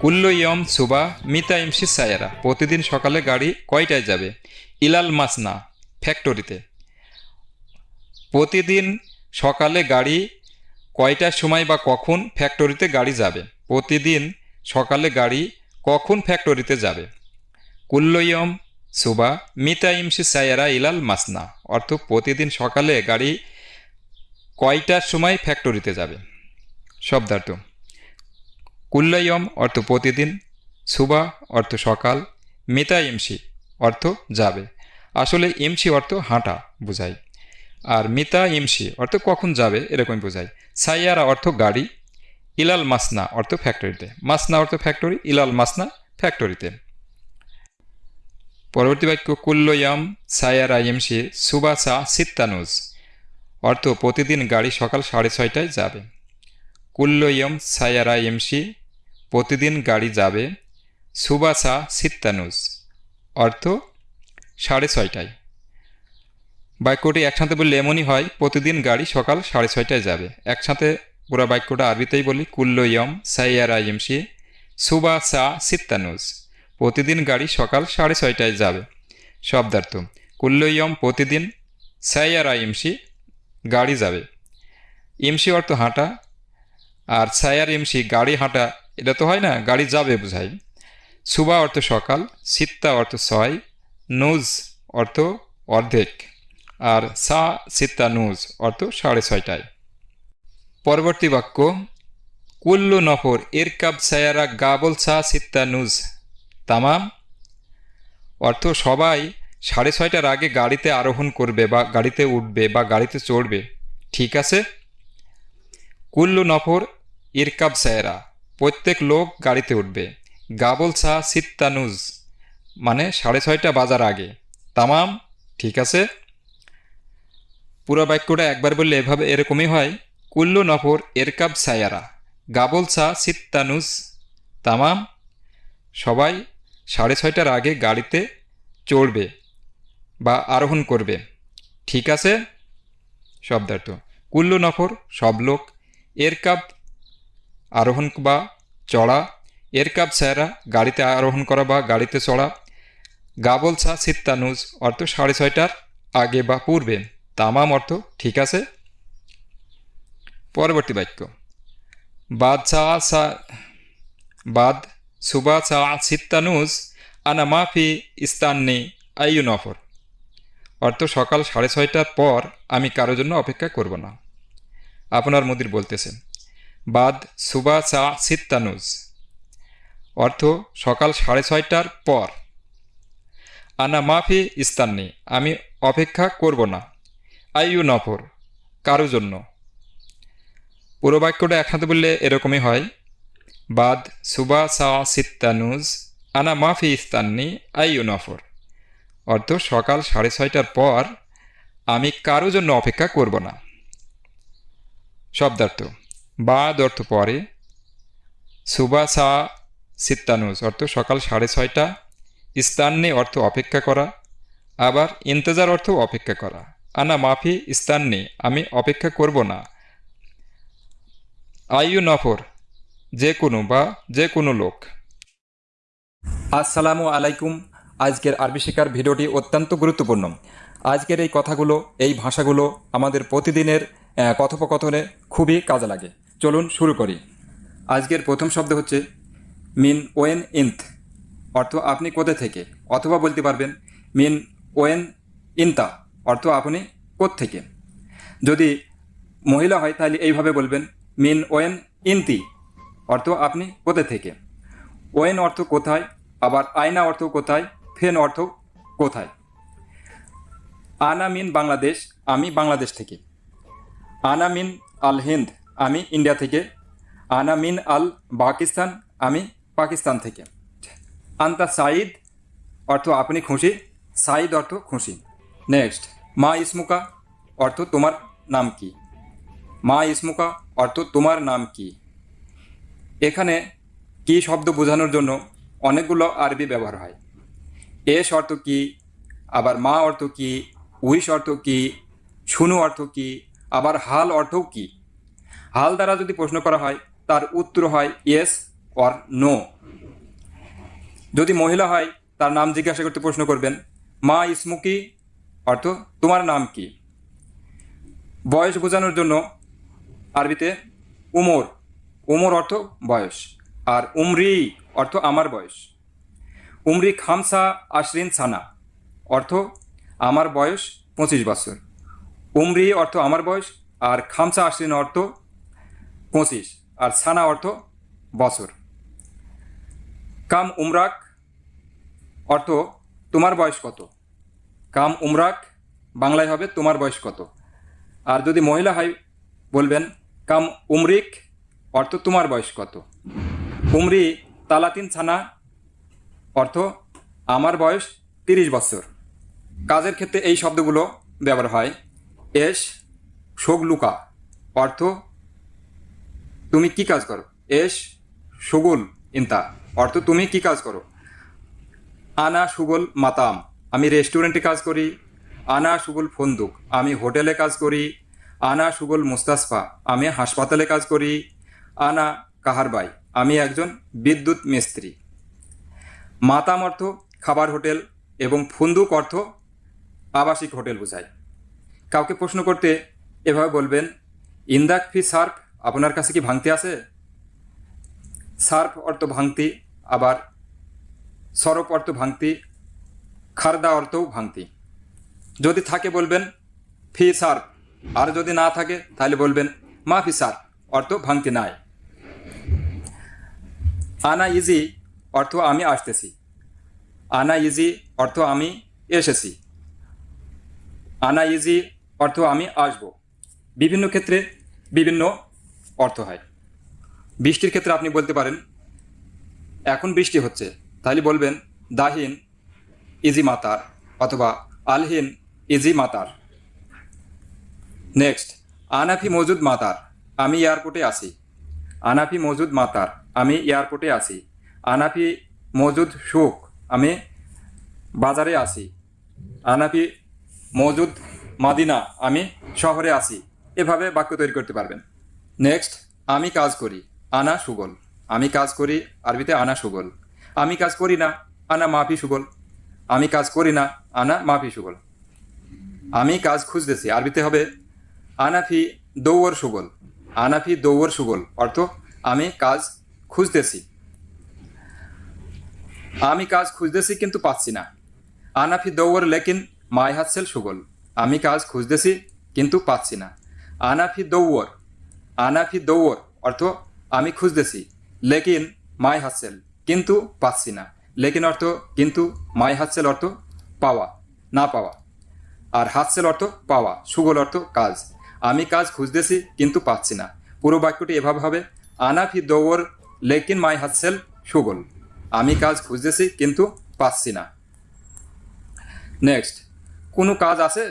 কুল্লয়ম সুবা মিতাইম সিসায়ারা প্রতিদিন সকালে গাড়ি কয়টায় যাবে? ইলাল মাসনা ফ্যাক্টরিতে প্রতিদিন সকালে গাড়ি কয়টার সময় বা কখন ফ্যাক্টরিতে গাড়ি যাবে? প্রতিদিন সকালে গাড়ি কখন ফ্যাক্টরিতে যাবে? কুল্লয়ম সুবা মিতা ইমসি সায়ারা ইলাল মাসনা। অর্থ প্রতিদিন সকালে গাড়ি কয়টার সময় ফ্যাক্টরিতে যাবে? শব্দার্থ। কুল্লয়ম অর্থ প্রতিদিন, সুবা অর্থ সকাল, মিতা ইমসি অর্থ যাবে। আসলে ইমসি অর্থ হাঁটা বোঝায় আর মিতা ইমসি অর্থ কখন যাবে এরকমই বোঝায়। সাইয়ারা অর্থ গাড়ি, ইলাল মাসনা অর্থ ফ্যাক্টরিতে। মাসনা অর্থ ফ্যাক্টরি, ইলাল মাসনা ফ্যাক্টরিতে। পরবর্তী বাক্য, কুল্লয়াম সায়ারা এমসি সুবাসা সিত্তানুজ, অর্থ প্রতিদিন গাড়ি সকাল সাড়ে ছয়টায় যাবে। কুল্লয়ম সায়ারা এমসি প্রতিদিন গাড়ি যাবে, সুবাসা সিত্তানুজ, অর্থ সাড়ে ছয়টায়। বাক্যটি একসাথে বললে এমনই হয়, প্রতিদিন গাড়ি সকাল সাড়ে ছয়টায় যাবে। একসাথে পুরো বাক্যটা আরবিতেই বলি কুল্লয়ম সাইয়ারা এমসি সুবা সা সিত্তানুজ প্রতিদিন গাড়ি সকাল সাড়ে ছয়টায় যাবে। শব্দার্থ কুল্লয়ম প্রতিদিন সাইয়ারা এমসি গাড়ি যাবে। এমসি অর্থ হাঁটা, আর সায়ার এমসি গাড়ি হাঁটা, এটা তো হয় না, গাড়ি যাবে বোঝাই। সুবা অর্থ সকাল, সিত্তা অর্থ ছয়, নুজ অর্থ অর্ধেক। আর সা সিত্তা নুজ, অর্থ সাড়ে ছয়টায়। পরবর্তী বাক্য, কুল্লু নফর এরকাব সায়ারা গাবল সা সিত্তা নুজ। তামাম, অর্থ সবাই সাড়ে ছয়টার আগে গাড়িতে আরোহণ করবে বা গাড়িতে উঠবে বা গাড়িতে চড়বে। ঠিক আছে? কুল্লু নফর ইরকাব সায়রা, প্রত্যেক লোক গাড়িতে উঠবে। গাবল সা সিত্তানুজ মানে সাড়ে ছয়টা বাজার আগে। তামাম, ঠিক আছে? পুরো বাক্যটা একবার বললে এভাবে এরকমই হয়, কুল্লু নফর এরকাব সায়ারা, গাবল সা সিত্তানুজ তামাম, সবাই সাড়ে ছয়টার আগে গাড়িতে চড়বে বা আরোহণ করবে। ঠিক আছে? শব্দার্থ। কুল্লু নফর সব লোক এরকাব আরোহণ বা চড়া এরকাব স্যারা, গাড়িতে আরোহণ করা বা গাড়িতে চড়া, গাবল ছা সিত্তানুজ অর্থ সাড়ে ছয়টার আগে বা পূর্বে। তামাম অর্থ, ঠিক আছে? পরবর্তী বাক্য। বাদ সা বাদ সুবা সা সিত্তানুজ আনা মাফি ইস্তান্নি আইয়ু নফর অর্থ, সকাল সাড়ে ছয়টার পর আমি কারোর জন্য অপেক্ষা করব না। আপনার মুদির বলতেছেন বাদ সুবা সা সিত্তানুজ অর্থ, সকাল সাড়ে ছয়টার পর। আনা মাফি ইস্তান্নি, আমি অপেক্ষা করব না। আইয়ু নফর কারও জন্য। পুরো বাক্যটা একসাথে বললে এরকমই হয়, বাদ সুবা সা সিত্তানুজ আনা মাফি ইস্তান্নি আইয়ু নফর অর্থ সকাল সাড়ে ছয়টার পর আমি কারও জন্য অপেক্ষা করব না। শব্দার্থ, বাদ অর্থ পরে, সুবা সা সিত্তানুজ অর্থ সকাল সাড়ে ছয়টা, ইস্তান্নি অর্থ অপেক্ষা করা, আবার ইন্তজার অর্থ অপেক্ষা করা। আনা মাফি ইস্তান্নি আমি অপেক্ষা করব না। আইয়ু নফর, যে কোনো বা যে কোনো লোক। আসসালামু আলাইকুম। আজকের আরবি শেখার ভিডিওটি অত্যন্ত গুরুত্বপূর্ণ। আজকের এই কথাগুলো, এই ভাষাগুলো আমাদের প্রতিদিনের কথোপকথনে খুবই কাজে লাগে। চলুন শুরু করি। আজকের প্রথম শব্দ হচ্ছে মিন ওয়েন ইন্থ। অর্থ আপনি কোথা থেকে? অথবা বলতে পারবেন, মিন ওয়েন ইনতা। অর্থ আপনি থেকে যদি মহিলা হয়, তাহলে এইভাবে বলবেন, মিন ওয়েন ইনতি। অর্থ আপনি কোথা থেকে? ওয়েন অর্থ কোথায়? আবার আয়না অর্থ কোথায়? ফেন অর্থ কোথায়? আনা মিন বাংলাদেশ, আমি বাংলাদেশ থেকে। আনা মিন আল হিন্দ, আমি ইন্ডিয়া থেকে। আনা মিন আল পাকিস্তান, আমি পাকিস্তান থেকে। আন্তা সাইদ অর্থ আপনি খুশি। সাইদ অর্থ খুশি। নেক্সট মা ইসমুকা অর্থ তোমার নাম কি? মা ইসমুকা, অর্থ তোমার নাম কি? এখানে কি শব্দ বোঝানোর জন্য অনেকগুলো আরবি ব্যবহার হয়। এস অর্থ কি? আবার মা অর্থ কি? উইস অর্থ কি? শুনু অর্থ কি? আবার হাল অর্থও কি? হাল দ্বারা যদি প্রশ্ন করা হয়, তার উত্তর হয় ইয়েস অর নো। যদি মহিলা হয়, তার নাম জিজ্ঞাসা করতে প্রশ্ন করবেন, মা ইসমুকি অর্থ তোমার নাম কি? বয়স বোঝানোর জন্য আরবিতে উমর। উমর অর্থ বয়স, আর উমরি অর্থ আমার বয়স। উমরি খামসা আশরিন সানা অর্থ আমার বয়স পঁচিশ বছর। উমরি অর্থ আমার বয়স, আর খামসা আশরিন অর্থ পঁচিশ, আর সানা অর্থ বছর। কাম উমরাক অর্থ তোমার বয়স কত? কাম উমরাক, বাংলায় হবে তোমার বয়স কত? আর যদি মহিলা হয়, বলবেন, কাম উমরিক, অর্থ তোমার বয়স কত? উমরি তালাতিন ছানা, অর্থ আমার বয়স তিরিশ বছর। কাজের ক্ষেত্রে এই শব্দগুলো ব্যবহার হয়, এস শোগলুকা অর্থ তুমি কি কাজ করো? এস, সুগুল ইন্তা, অর্থ তুমি কি কাজ করো? আনা সুগল মাতাম। আমি রেস্টুরেন্টে কাজ করি, আনা সুগুল ফন্দুক, আমি হোটেলে কাজ করি, আনা সুগুল মুস্তাসফা, আমি হাসপাতালে কাজ করি, আনা কাহারবাই আমি একজন বিদ্যুৎ মিস্ত্রি। মাতাম অর্থ খাবার হোটেল এবং ফুন্দুক অর্থ আবাসিক হোটেল বোঝায় কাউকে প্রশ্ন করতে এভাবে বলবেন, ইন্দাক ফি সার্ফ আপনার কাছে কি ভাঙতি আছে? সার্ফ অর্থ ভাঙতি, আবার সরপ অর্থ ভাঙতি খারদা অর্থও ভাঙতি। যদি থাকে বলবেন, ফি সার। আর যদি না থাকে, তাহলে বলবেন, মা ফি সার্ফ অর্থ ভাঙতি নাই। আনা ইজি অর্থ আমি আসতেছি। আনা ইজি অর্থ আমি এসেছি। আনা ইজি অর্থ আমি আসব। বিভিন্ন ক্ষেত্রে বিভিন্ন অর্থ হয়। বৃষ্টির ক্ষেত্রে আপনি বলতে পারেন, এখন বৃষ্টি হচ্ছে। তাহলে বলবেন, দাহিন ইজি মাতার অথবা আলহিন ইজি মাতার নেক্সট আনাফি মজুদ মাতার আমি এয়ারপোর্টে আছি। আনাফি মজুদ মাতার আমি এয়ারপোর্টে আছি। আনাফি মজুদ সুখ আমি বাজারে আছি। আনাফি মজুদ মাদিনা আমি শহরে আছি। এভাবে বাক্য তৈরি করতে পারবেন। নেক্সট আমি কাজ করি, আনা সুগল। আমি কাজ করি, আরবিতে আনা সুগল। আমি কাজ করি না, আনা মাফি সুগল। আমি কাজ করি না, আনা মাফি সুগল। আমি কাজ খুঁজতেছি, আরবিতে হবে আনাফি দৌড় সুগল। আনাফি দৌড় সুগল, অর্থ আমি কাজ খুঁজতেছি। আমি কাজ খুঁজতেছি কিন্তু পাচ্ছি না। আনাফি দৌড় লেকিন মাই হাসেল সুগল। আমি কাজ খুঁজতেছি কিন্তু পাচ্ছি না। আনাফি দৌড় আনাফি দৌড় অর্থ আমি খুঁজতেছি, লেকিন মাই হাসেল কিন্তু পাচ্ছি না। লেকিন অর্থ কিন্তু মাই হাসেল অর্থ পাওয়া, না পাওয়া। আর হাসেল অর্থ পাওয়া, সুগল অর্থ কাজ। আমি কাজ খুঁজতেছি কিন্তু পাচ্ছি না। পুরো বাক্যটি এভাবে হবে আনাফি দৌড় লেকিন মাই হাসেল সুগল। আমি কাজ খুঁজতেছি কিন্তু পাচ্ছি না। নেক্সট, কোনো কাজ আছে?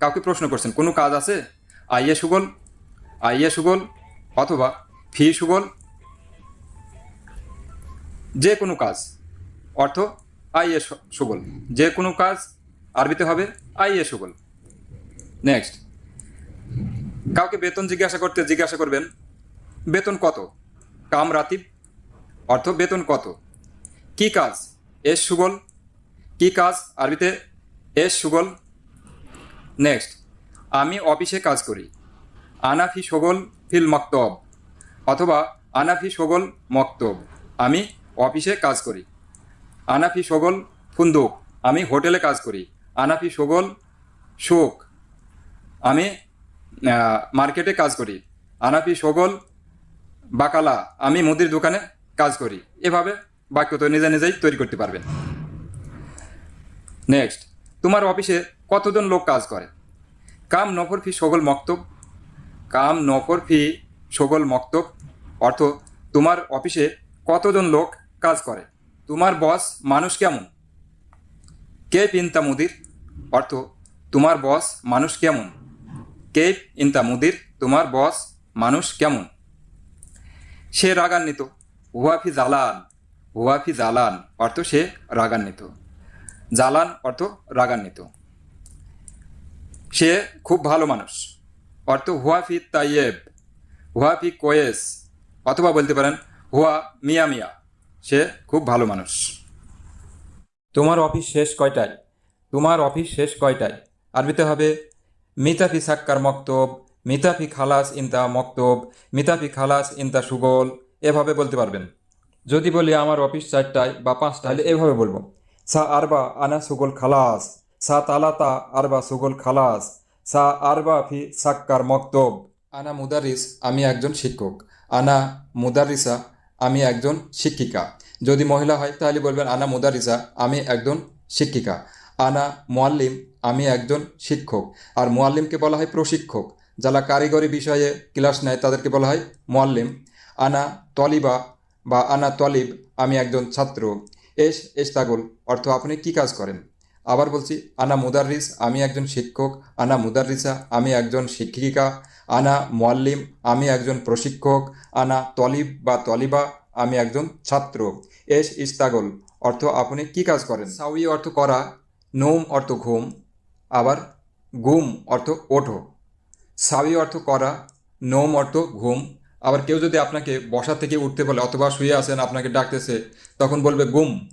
কাউকে প্রশ্ন করছেন, কোনো কাজ আছে? আইয়ে সুগল আইয়ে সুগল, অথবা ফি সুগল, যে কোনো কাজ। অর্থ আইয়ে সু- সুগল। যে কোনো কাজ আরবিতে হবে আই এ সুগল। নেক্সট কাউকে বেতন জিজ্ঞাসা করতে জিজ্ঞাসা করবেন, বেতন কত? কাম রাতিব, অর্থ বেতন কত? কি কাজ? এস সুগল। কি কাজ? আরবিতে এস সুগল। নেক্সট আমি অফিসে কাজ করি। আনাফি সগল ফিল মক্তব, অথবা আনাফি সগল মক্তব। আমি অফিসে কাজ করি। আনাফি সগল ফুন্দুক। আমি হোটেলে কাজ করি। আনাফি সগল শোক আমি মার্কেটে কাজ করি। আনাফি সগল বাকালা। আমি মুদির দোকানে কাজ করি। এভাবে বাক্য তো নিজে নিজেই তৈরি করতে পারবেন। নেক্সট তোমার অফিসে কতজন লোক কাজ করে? কাম নফর ফি সগল মক্তব। কাম নফর ফি সগল মক্তব। অর্থ, তোমার অফিসে কতজন লোক কাজ করে? তোমার বস মানুষ কেমন? কে পিন্তা মুদির? অর্থ, তোমার বস মানুষ কেমন? কে ইন্তা মুদির? তোমার বস মানুষ কেমন? সে রাগান্বিত হুয়াফি জালান হুয়াফি জালান অর্থ সে রাগান্বিত। জালান অর্থ রাগান্বিত। সে খুব ভালো মানুষ, অর্থ হুয়াফি তাইয়েব হুয়াফি কোয়েস, অথবা বলতে পারেন হুয়া মিয়া মিয়া। সে খুব ভালো মানুষ। তোমার অফিস শেষ কয়টায়? তোমার অফিস শেষ কয়টায়? আরবিতে হবে, মিতাফি সাক্কার মক্তব, মিতাফি খালাস ইনতা মক্তব, মিতাফি খালাস ইনতা সুগল এভাবে বলতে পারবেন। যদি বলি আমার অফিস চারটায় বা পাঁচটায়, তাহলে এভাবে বলব, সা আরবা আনা সুগল খালাস, সা তালাতা আরবা সুগল খালাস, সা আরবা ফি সাক্কার মক্তব আনা মুদারিস, আমি একজন শিক্ষক, আনা মুদারিসা আমি একজন শিক্ষিকা। যদি মহিলা হয়, তাহলে বলবেন, আনা মুদারিসা আমি একজন শিক্ষিকা। আনা মোয়াল্লিম আমি একজন শিক্ষক। আর মোয়াল্লিমকে বলা হয় প্রশিক্ষক। যারা কারিগরি বিষয়ে ক্লাস নেয়, তাদেরকে বলা হয় মোয়াল্লিম আনা তলিবা বা আনা তলিব, আমি একজন ছাত্র। এস এস্তাগল অর্থ আপনি কি কাজ করেন? আবার বলছি, আনা মুদাররিস, আমি একজন শিক্ষক, আনা মুদাররিসা, আমি একজন শিক্ষিকা, আনা মোয়াল্লিম আমি একজন প্রশিক্ষক, আনা তলিব বা তলিবা, আমি একজন ছাত্র। এস ইস্তাগল, অর্থ আপনি কি কাজ করেন? সাউই অর্থ করা, নোম অর্থ ঘুম, আবার গুম অর্থ ওঠো। সাউই অর্থ করা, নোম অর্থ ঘুম, আবার কেউ যদি আপনাকে বসা থেকে উঠতে বলে অথবা শুয়ে আসেন আপনাকে ডাকতেছে, তখন বলবে গুম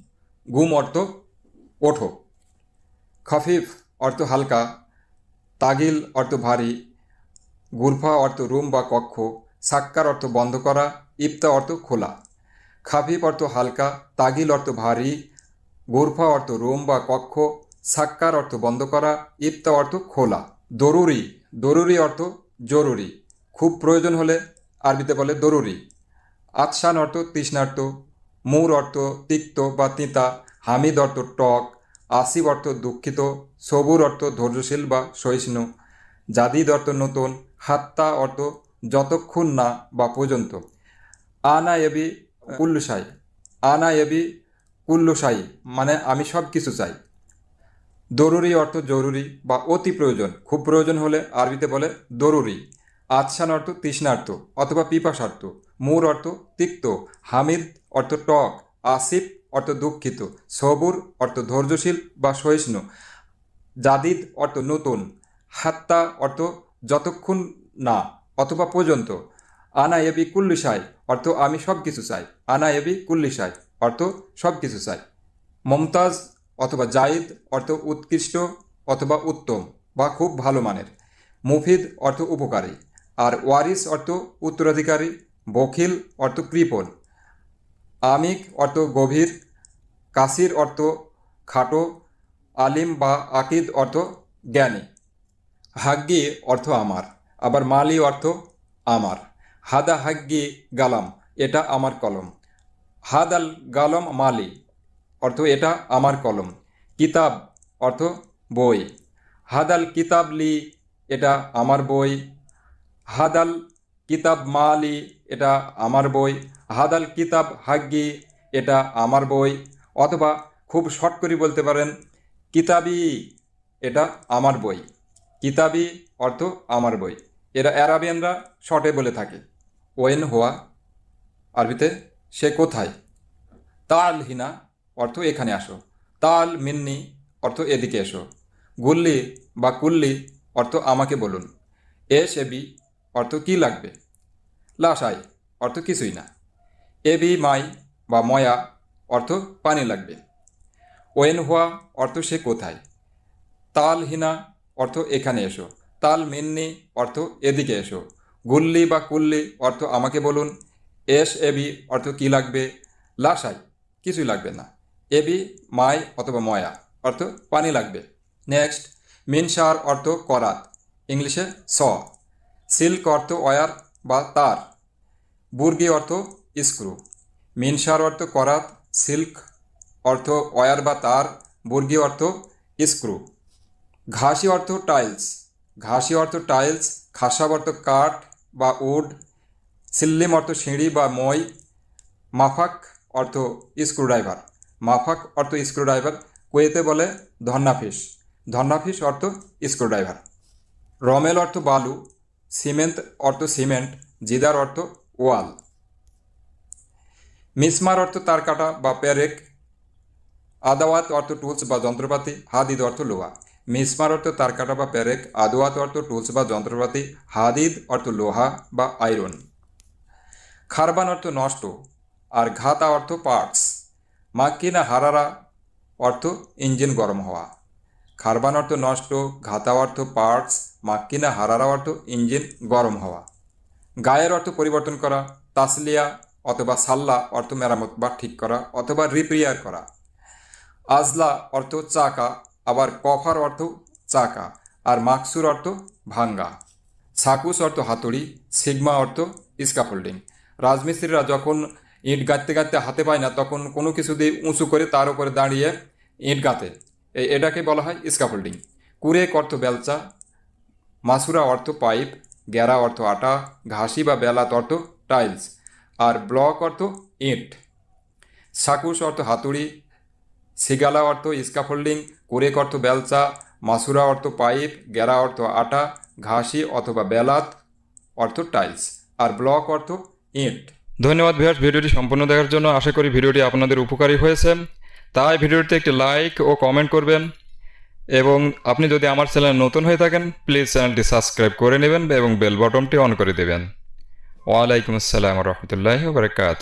গুম অর্থ ওঠো। খফিফ অর্থ হালকা, তাগিল অর্থ ভারী, গুরফা অর্থ রুম বা কক্ষ, সাক্কার অর্থ বন্ধ করা, ইফতা অর্থ খোলা। খাফিফ অর্থ হালকা, তাগিল অর্থ ভারী, গুরফা অর্থ রুম বা কক্ষ, সাক্কার অর্থ বন্ধ করা, ইফতা অর্থ খোলা। দরুরি দরুরি অর্থ জরুরি। খুব প্রয়োজন হলে আরবিতে বলে দরুরি। আতসান অর্থ তৃষ্ণার্ত, মূর অর্থ তিক্ত বা তিতা, হামিদ অর্থ টক আসিব অর্থ দুঃখিত, সবুর অর্থ ধৈর্যশীল বা সহিষ্ণু। জাদিদ অর্থ নতুন, হাত্তা অর্থ যতক্ষণ না বা পর্যন্ত। আনা এবি কুল্লু সাই আনা এবি কুল্লু সাই মানে আমি সব কিছু চাই। দরুরি অর্থ জরুরি বা অতি প্রয়োজন, খুব প্রয়োজন হলে আরবিতে বলে দরুরি। আচ্ছান অর্থ তৃষ্ণার্থ অথবা পিপাসার্থ। মূর অর্থ তিক্ত, হামিদ অর্থ টক, আসিফ অর্থ দুঃখিত, সবুর অর্থ ধৈর্যশীল বা সহিষ্ণু, জাদিদ অর্থ নতুন, হাত্তা অর্থ যতক্ষণ না অথবা পর্যন্ত আনা এবি কুল্লি সাই অর্থ আমি সব কিছু চাই আনা এবি কুল্লি সাই অর্থ সব কিছু চাই। মমতাজ অথবা জাইদ অর্থ উৎকৃষ্ট অথবা উত্তম বা খুব ভালো মানের, মুফিদ অর্থ উপকারী, আর ওয়ারিস অর্থ উত্তরাধিকারী, বখিল অর্থ কৃপণ। আমিক অর্থ গভীর, কাসির অর্থ খাটো, আলিম বা আকিদ অর্থ জ্ঞানী। হাগ্গি অর্থ আমার, আবার মালি অর্থ আমার। হাদা হাগ্গি গালাম, এটা আমার কলম। হাদাল গালম মালি, অর্থ এটা আমার কলম। কিতাব অর্থ বই। হাদাল কিতাব লি, এটা আমার বই। হাদাল কিতাব মালি, এটা আমার বই। হাদাল কিতাব হাগ্গি, এটা আমার বই। অথবা খুব শর্ট করে বলতে পারেন, কিতাবি, এটা আমার বই। কিতাবি অর্থ আমার বই। এরা অ্যারাবিয়ানরা শর্টে বলে থাকে। ওয়েন হোয়া, আরবিতে, সে কোথায়? তাল হিনা, অর্থ এখানে আসো। তাল মিন্নি, অর্থ এদিকে এসো। গুল্লি বা কুল্লি, অর্থ আমাকে বলুন। এস এবি অর্থ কি লাগবে? লাসাই অর্থ কিছুই না। এবি মাই বা ময়া অর্থ পানি লাগবে। ওয়েন হুয়া অর্থ সে কোথায়? তাল হিনা অর্থ এখানে এসো। তাল মিন্নি অর্থ এদিকে এসো। গুল্লি বা কুল্লি অর্থ আমাকে বলুন। এস এবি অর্থ কি লাগবে? লাসাই কিছুই লাগবে না। এবি মাই অথবা ময়া অর্থ পানি লাগবে। নেক্সট, মিনসার অর্থ করাত, ইংলিশে স। সিল্ক অর্থ ওয়ার বা তার। বুর্গি অর্থ স্ক্রু। মিনসার অর্থ করাত, সিল্ক অর্থ ওয়ার বা তার বুর্গি অর্থ স্ক্রু। ঘাসি অর্থ টাইলস। ঘাসি অর্থ টাইলস, খাসাব অর্থ কাঠ বা উড। সিল্লিম অর্থ সিঁড়ি বা মই। মাফাক অর্থ স্ক্রুড্রাইভার। মাফাক অর্থ স্ক্রুড্রাইভার, কুয়েতে বলে ধন্নাফিস। ধন্নাফিস অর্থ স্ক্রুড্রাইভার। রমেল অর্থ বালু। সিমেন্ট অর্থ সিমেন্ট। জিদার অর্থ ওয়াল। মিসমার অর্থ তার কাটা বা প্যারেক আদাওয়াত অর্থ টুলস বা যন্ত্রপাতি, হাদিদ অর্থ লোহা। মিসমার অর্থ তার কাটা বা প্যারেক আদোয়াত অর্থ টুলস বা যন্ত্রপাতি, হাদিদ অর্থ লোহা বা আয়রন। খারবান অর্থ নষ্ট, আর ঘাতা অর্থ পার্টস মাক্কিনা হারারা অর্থ ইঞ্জিন গরম হওয়া। খারবান অর্থ নষ্ট, ঘাতা অর্থ পার্টস মাক্কিনা হারারা অর্থ ইঞ্জিন গরম হওয়া। গায়ের অর্থ পরিবর্তন করা, তাসলিয়া অথবা সাল্লা অর্থ মেরামত বা ঠিক করা অথবা রিপেয়ার করা। আজলা অর্থ চাকা, আবার কফার অর্থ চাকা, আর মাকসুর অর্থ ভাঙ্গা। সাকুস অর্থ হাতুড়ি, সিগমা অর্থ স্কাফোল্ডিং রাজমিস্ত্রিরা যখন ইট গাঁথতে গাঁথতে হাতে পায় না, তখন কোনো কিছু দিয়ে উঁচু করে তার উপরে দাঁড়িয়ে ইট গাঁথে। এটাকে বলা হয় স্কাফোল্ডিং কুরেক অর্থ বেলচা, মাসুরা অর্থ পাইপ গ্যারা অর্থ আটা, ঘাসি বা বেলাত অর্থ টাইলস। আর ব্লক অর্থ ইট। সাকুস অর্থ হাতুড়ি, সিগালা অর্থ স্কাফোল্ডিং কুরেক অর্থ বেলচা, মাসুরা অর্থ পাইপ, গেরা অর্থ আটা, ঘাসি অথবা বেলাত অর্থ টাইলস আর ব্লক অর্থ ইট। ধন্যবাদ ভিউয়ার্স, ভিডিওটি সম্পূর্ণ দেখার জন্য আশা করি ভিডিওটি আপনাদের উপকারী হয়েছে। তাই ভিডিওটিতে একটি লাইক ও কমেন্ট করবেন এবং আপনি যদি আমার চ্যানেল নতুন হয়ে থাকেন, প্লিজ চ্যানেলটি সাবস্ক্রাইব করে নেবেন এবং বেল বটনটি অন করে দেবেন। ওয়ালাইকুম আসসালাম রহমতুল্লাহ বারকাত